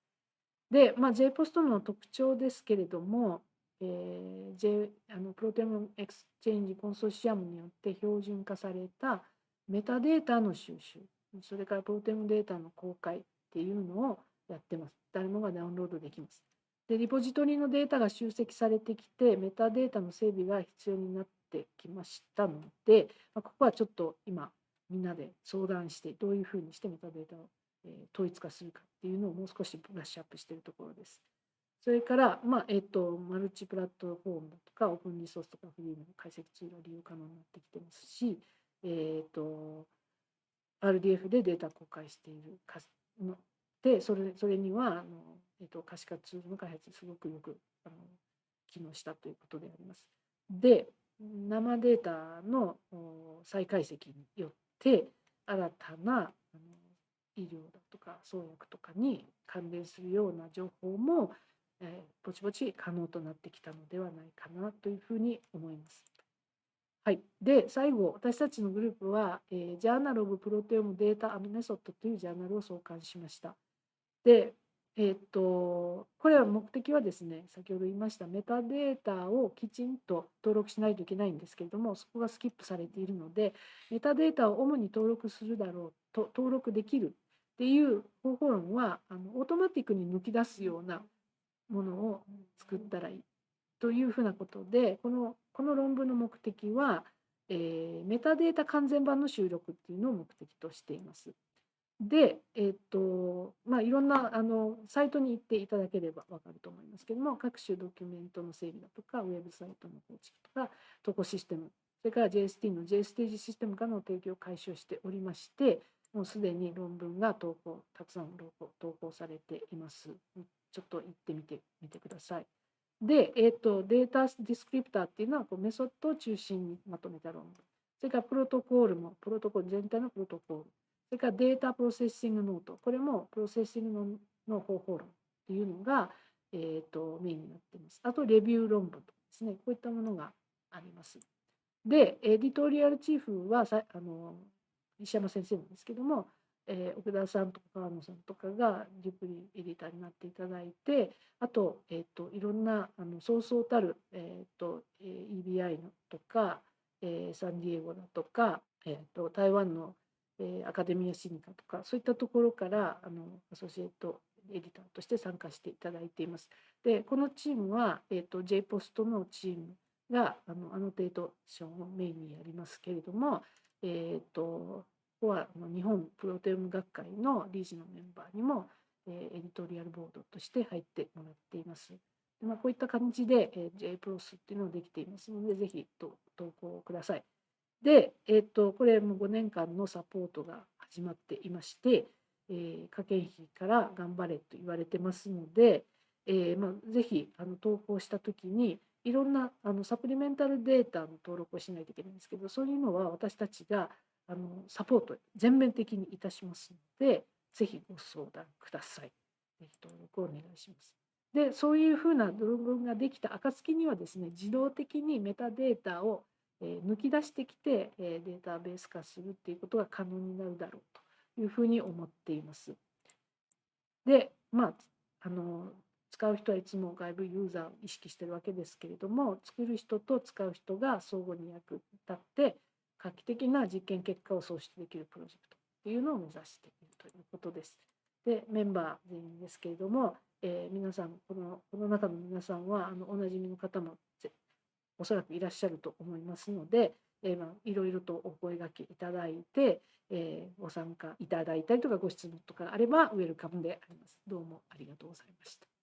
で、まあ、J ポストの特徴ですけれども、えー、J あの ProteomeXchange コンソーシアムによって標準化されたメタデータの収集それからプロテオームデータの公開っていうのをやってます。誰もがダウンロードできます。でリポジトリのデータが集積されてきてメタデータの整備が必要になってきましたので、まあ、ここはちょっと今みんなで相談してどういうふうにしてメタデータを、え統一化するかっていうのをもう少しブラッシュアップしているところです。それから、まあえーと、マルチプラットフォームだとかオープンリソースとかフリーの解析ツールが利用可能になってきてますし、えーと、RDF でデータ公開しているのでそれそれにはあのえーと、可視化ツールの開発すごくよくあの機能したということであります。で生データの再解析によって新たなあの医療だとか創薬とかに関連するような情報も、えー、ぼちぼち可能となってきたのではないかなというふうに思います。はい、で最後私たちのグループは、えー、ジャーナル・オブ・プロテオム・データ・アミメソッドというジャーナルを創刊しました。で、えー、っとこれは目的はですね先ほど言いましたメタデータをきちんと登録しないといけないんですけれどもそこがスキップされているのでメタデータを主に登録するだろうと登録できるっていう方法論はあのオートマティックに抜き出すようなものを作ったらいいというふうなことでこのこの論文の目的は、えー、メタデータ完全版の収録っていうのを目的としています。で、えっ、とまあ、いろんなあのサイトに行っていただければ分かると思いますけども各種ドキュメントの整備だとかウェブサイトの構築とか投稿システムそれから JST の J ステージシステムからの提供を解消しておりましてもうすでに論文が投稿たくさん投稿されています。ちょっと行ってみてみてください。で、えーと、データディスクリプターっていうのはこうメソッドを中心にまとめた論文。それからプロトコールも、プロトコール全体のプロトコール。それからデータプロセッシングノート。これもプロセッシングの方法論っていうのが、えーと、メインになっています。あと、レビュー論文とかですね、こういったものがあります。で、 editorial chief はさあの石山先生なんですけども、えー、奥田さんとか川野さんとかが deputy editor になっていただいてあと,、えーと、いろんなあのそうそうたる、えーとえー、EBI のとか、えー、サンディエゴだとか、えーと、台湾の、えー、 Academia Sinica とかそういったところからあの associate editor として参加していただいています。でこのチームは、えーと、J ポストのチームがあのアノテーションをメインにやりますけれども、えーとここは日本プロテオーム学会の理事のメンバーにも、え editorial board として入ってもらっています。でまあ、こういった感じで、え J プロスっていうのができていますので、ぜひと投稿ください。で、えっ、と、これも5年間のサポートが始まっていまして、えー、科研費から頑張れと言われてますので、えーまあ、ぜひあの投稿したときに、いろんなあのサプリメンタルデータの登録をしないといけないんですけど、そういうのは私たちがあのサポート全面的にいたしますので、ぜひご相談ください。ぜひ登録をお願いします。で、そういうふうな論文ができた暁にはですね、自動的にメタデータを抜き出してきてデータベース化するっていうことが可能になるだろうというふうに思っています。で、まあ、あの使う人はいつも外部ユーザーを意識してるわけですけれども作る人と使う人が相互に役立って画期的な実験結果を創出できるプロジェクトっていうのを目指しているということです。でメンバー全員ですけれども、えー、皆さんこのこの中の皆さんはあのおなじみの方もおそらくいらっしゃると思いますので、え、まあ、いろいろとお声がけいただいて、えー、ご参加いただいたりとかご質問とかあればウェルカムであります。どうもありがとうございました。